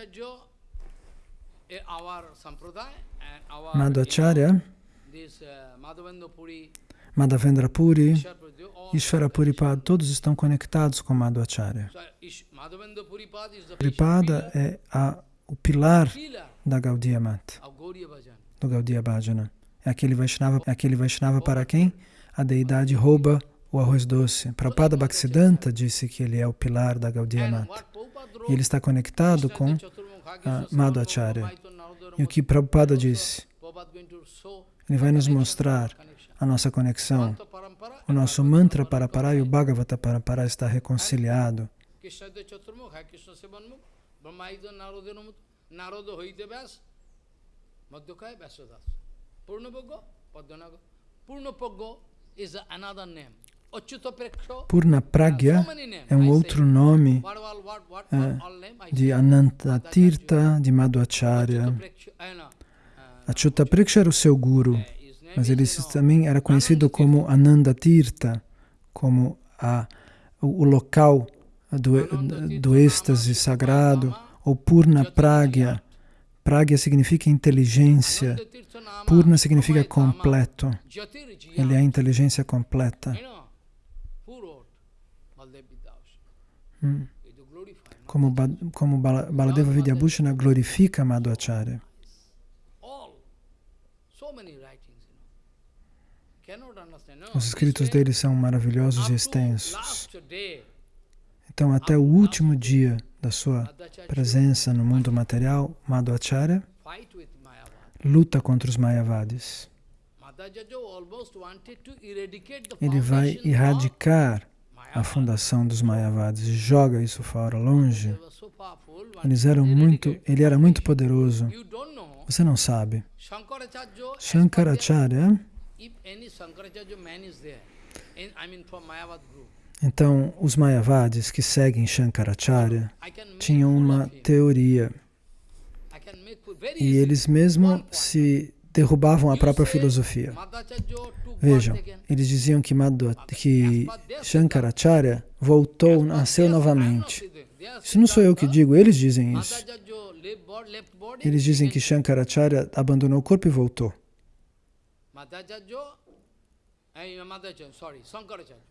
Madhacharya Madhavendra Puri, Ishvara Puripad, todos estão conectados com Madhvacharya. Puripada é a, o pilar da Gaudiya Mat, do Gaudiya Bhajana. É aquele Vaishnava, é aquele Vaishnava para quem a deidade rouba o arroz doce. Prabhupada Bhaktisiddhanta disse que ele é o pilar da Gaudiya Mat. E ele está conectado com Madhvacharya. E o que Prabhupada disse? Ele vai nos mostrar a nossa conexão. O nosso mantra para parar e o Bhagavata para parar está reconciliado. Purna Pragya é um outro nome é, de Ananta Tirtha, de Madhvacharya. Achyuta Preksha era o seu guru. Mas ele também era conhecido como Ananda Tirtha, como a, o, o local do, do êxtase sagrado, ou Purna Pragya. Pragya significa inteligência. Purna significa completo. Ele é a inteligência completa. Hum. Como, como Baladeva Vidyabhushana glorifica Madhvacharya. Os escritos dele são maravilhosos e extensos. Então, até o último dia da sua presença no mundo material, Madhvacharya luta contra os Mayavadis. Ele vai erradicar a fundação dos Mayavadis e joga isso fora, longe. Eles eram muito, ele era muito poderoso. Você não sabe. Shankaracharya, então os Mayavadis que seguem Shankaracharya tinham uma teoria. E eles mesmo se derrubavam a própria filosofia. Vejam, eles diziam que, Madhva, que Shankaracharya voltou, nasceu novamente. Isso não sou eu que digo, eles dizem isso. Eles dizem que Shankaracharya abandonou o corpo e voltou.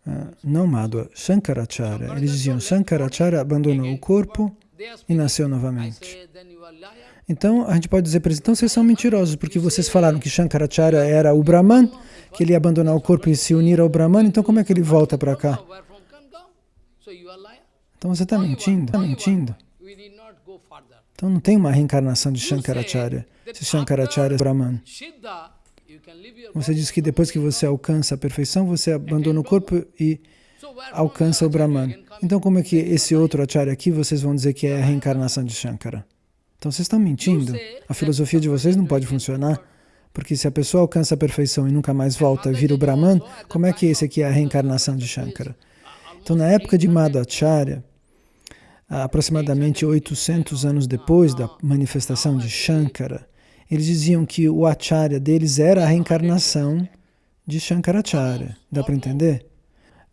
Ah, não Madhva, Shankaracharya. Eles diziam Shankaracharya abandonou o corpo e nasceu novamente. Então, a gente pode dizer para eles, então vocês são mentirosos, porque vocês falaram que Shankaracharya era o Brahman, que ele ia abandonar o corpo e se unir ao Brahman, então como é que ele volta para cá? Então você está mentindo, está mentindo. Então não tem uma reencarnação de Shankaracharya, se Shankaracharya é Brahman. Você diz que depois que você alcança a perfeição, você abandona o corpo e alcança o Brahman. Então como é que esse outro Acharya aqui, vocês vão dizer que é a reencarnação de Shankara? Então vocês estão mentindo. A filosofia de vocês não pode funcionar. Porque se a pessoa alcança a perfeição e nunca mais volta e vira o Brahman, como é que esse aqui é a reencarnação de Shankara? Então, na época de Madhacharya, aproximadamente 800 anos depois da manifestação de Shankara, eles diziam que o Acharya deles era a reencarnação de Shankaracharya. Dá para entender?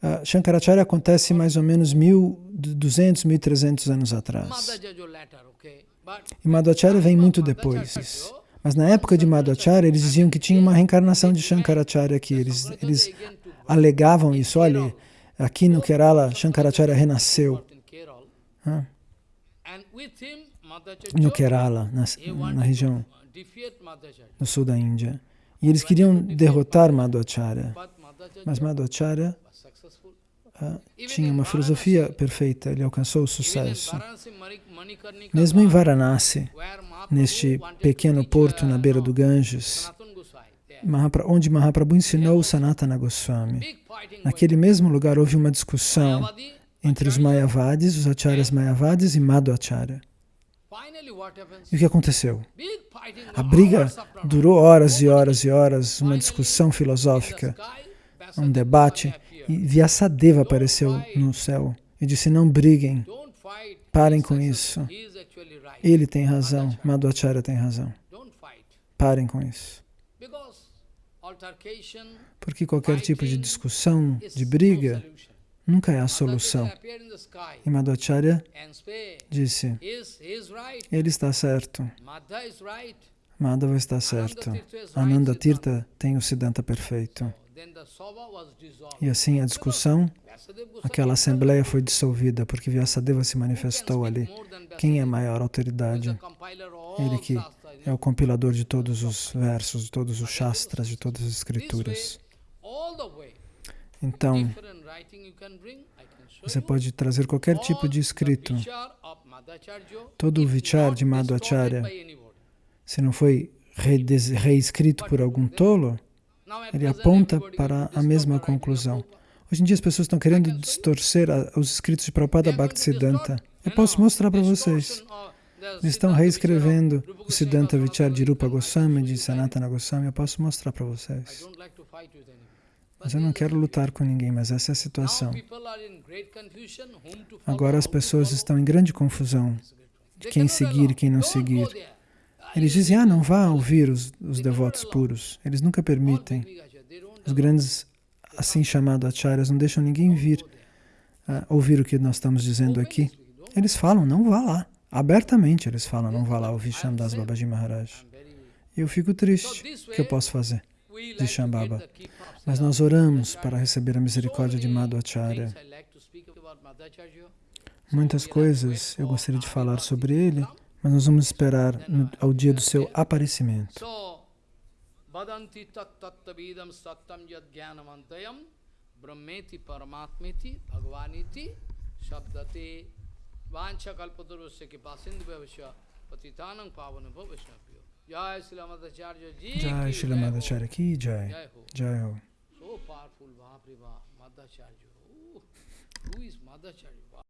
Uh, Shankaracharya acontece mais ou menos 1.200, 1.300 anos atrás. E Madhacharya vem muito depois. Mas na época de Madhacharya, eles diziam que tinha uma reencarnação de Shankaracharya aqui. Eles, eles alegavam isso. Olha, aqui no Kerala, Shankaracharya renasceu. Ah. No Kerala, na, na região no sul da Índia. E eles queriam derrotar Madhacharya. Mas Madhacharya ah, tinha uma filosofia perfeita, ele alcançou o sucesso. Mesmo em Varanasi, neste pequeno porto na beira do Ganges, onde Mahaprabhu ensinou Sanatana Goswami, naquele mesmo lugar houve uma discussão entre os Mayavadis, os Acharyas Mayavadis e Madhacharya. E o que aconteceu? A briga durou horas e horas e horas, uma discussão filosófica, um debate, e Vyasadeva apareceu no céu e disse, não briguem, parem com isso. Ele tem razão, Madhacharya tem razão. Parem com isso. Porque qualquer tipo de discussão, de briga, nunca é a solução. E Madhacharya disse, ele está certo. Madhava está certo. Ananda Tirtha tem o Siddhanta perfeito. E assim a discussão, aquela assembleia foi dissolvida porque Vyasadeva se manifestou ali. Quem é a maior autoridade? Ele que é o compilador de todos os versos, de todos os shastras, de todas as escrituras. Então, você pode trazer qualquer tipo de escrito. Todo o vichar de Madhacharya, se não foi reescrito por algum tolo, ele aponta para a mesma conclusão. Hoje em dia as pessoas estão querendo distorcer os escritos de Prabhupada Bhaktisiddhanta. Eu posso mostrar para vocês. Eles estão reescrevendo o Siddhanta Vichar de Rupa Goswami, de Sanatana Goswami. Eu posso mostrar para vocês. Mas eu não quero lutar com ninguém, mas essa é a situação. Agora as pessoas estão em grande confusão de quem seguir e quem não seguir. Eles dizem, ah, não vá ouvir os, os devotos puros. Eles nunca permitem. Os grandes, assim chamados acharyas, não deixam ninguém vir uh, ouvir o que nós estamos dizendo aqui. Eles falam, não vá lá. Abertamente eles falam, não vá lá ouvir Shamdas Babaji Maharaj. E eu fico triste. O que eu posso fazer? De Shambhava. Mas nós oramos para receber a misericórdia de Madhacharya. Muitas coisas eu gostaria de falar sobre ele, mas nós vamos esperar ao dia do seu aparecimento. Badanti tattattavidam sattam yad jnanamantayam brahmeti paramatmeti bhagavaniti shabdate vancha kalpatarusya kipasindu bhavasya patitanam vaishnavyo Jai Shri Madhacharya Ki Jai Jai Ho Pulva Priva, Madhacharya. Who is Madhacharya?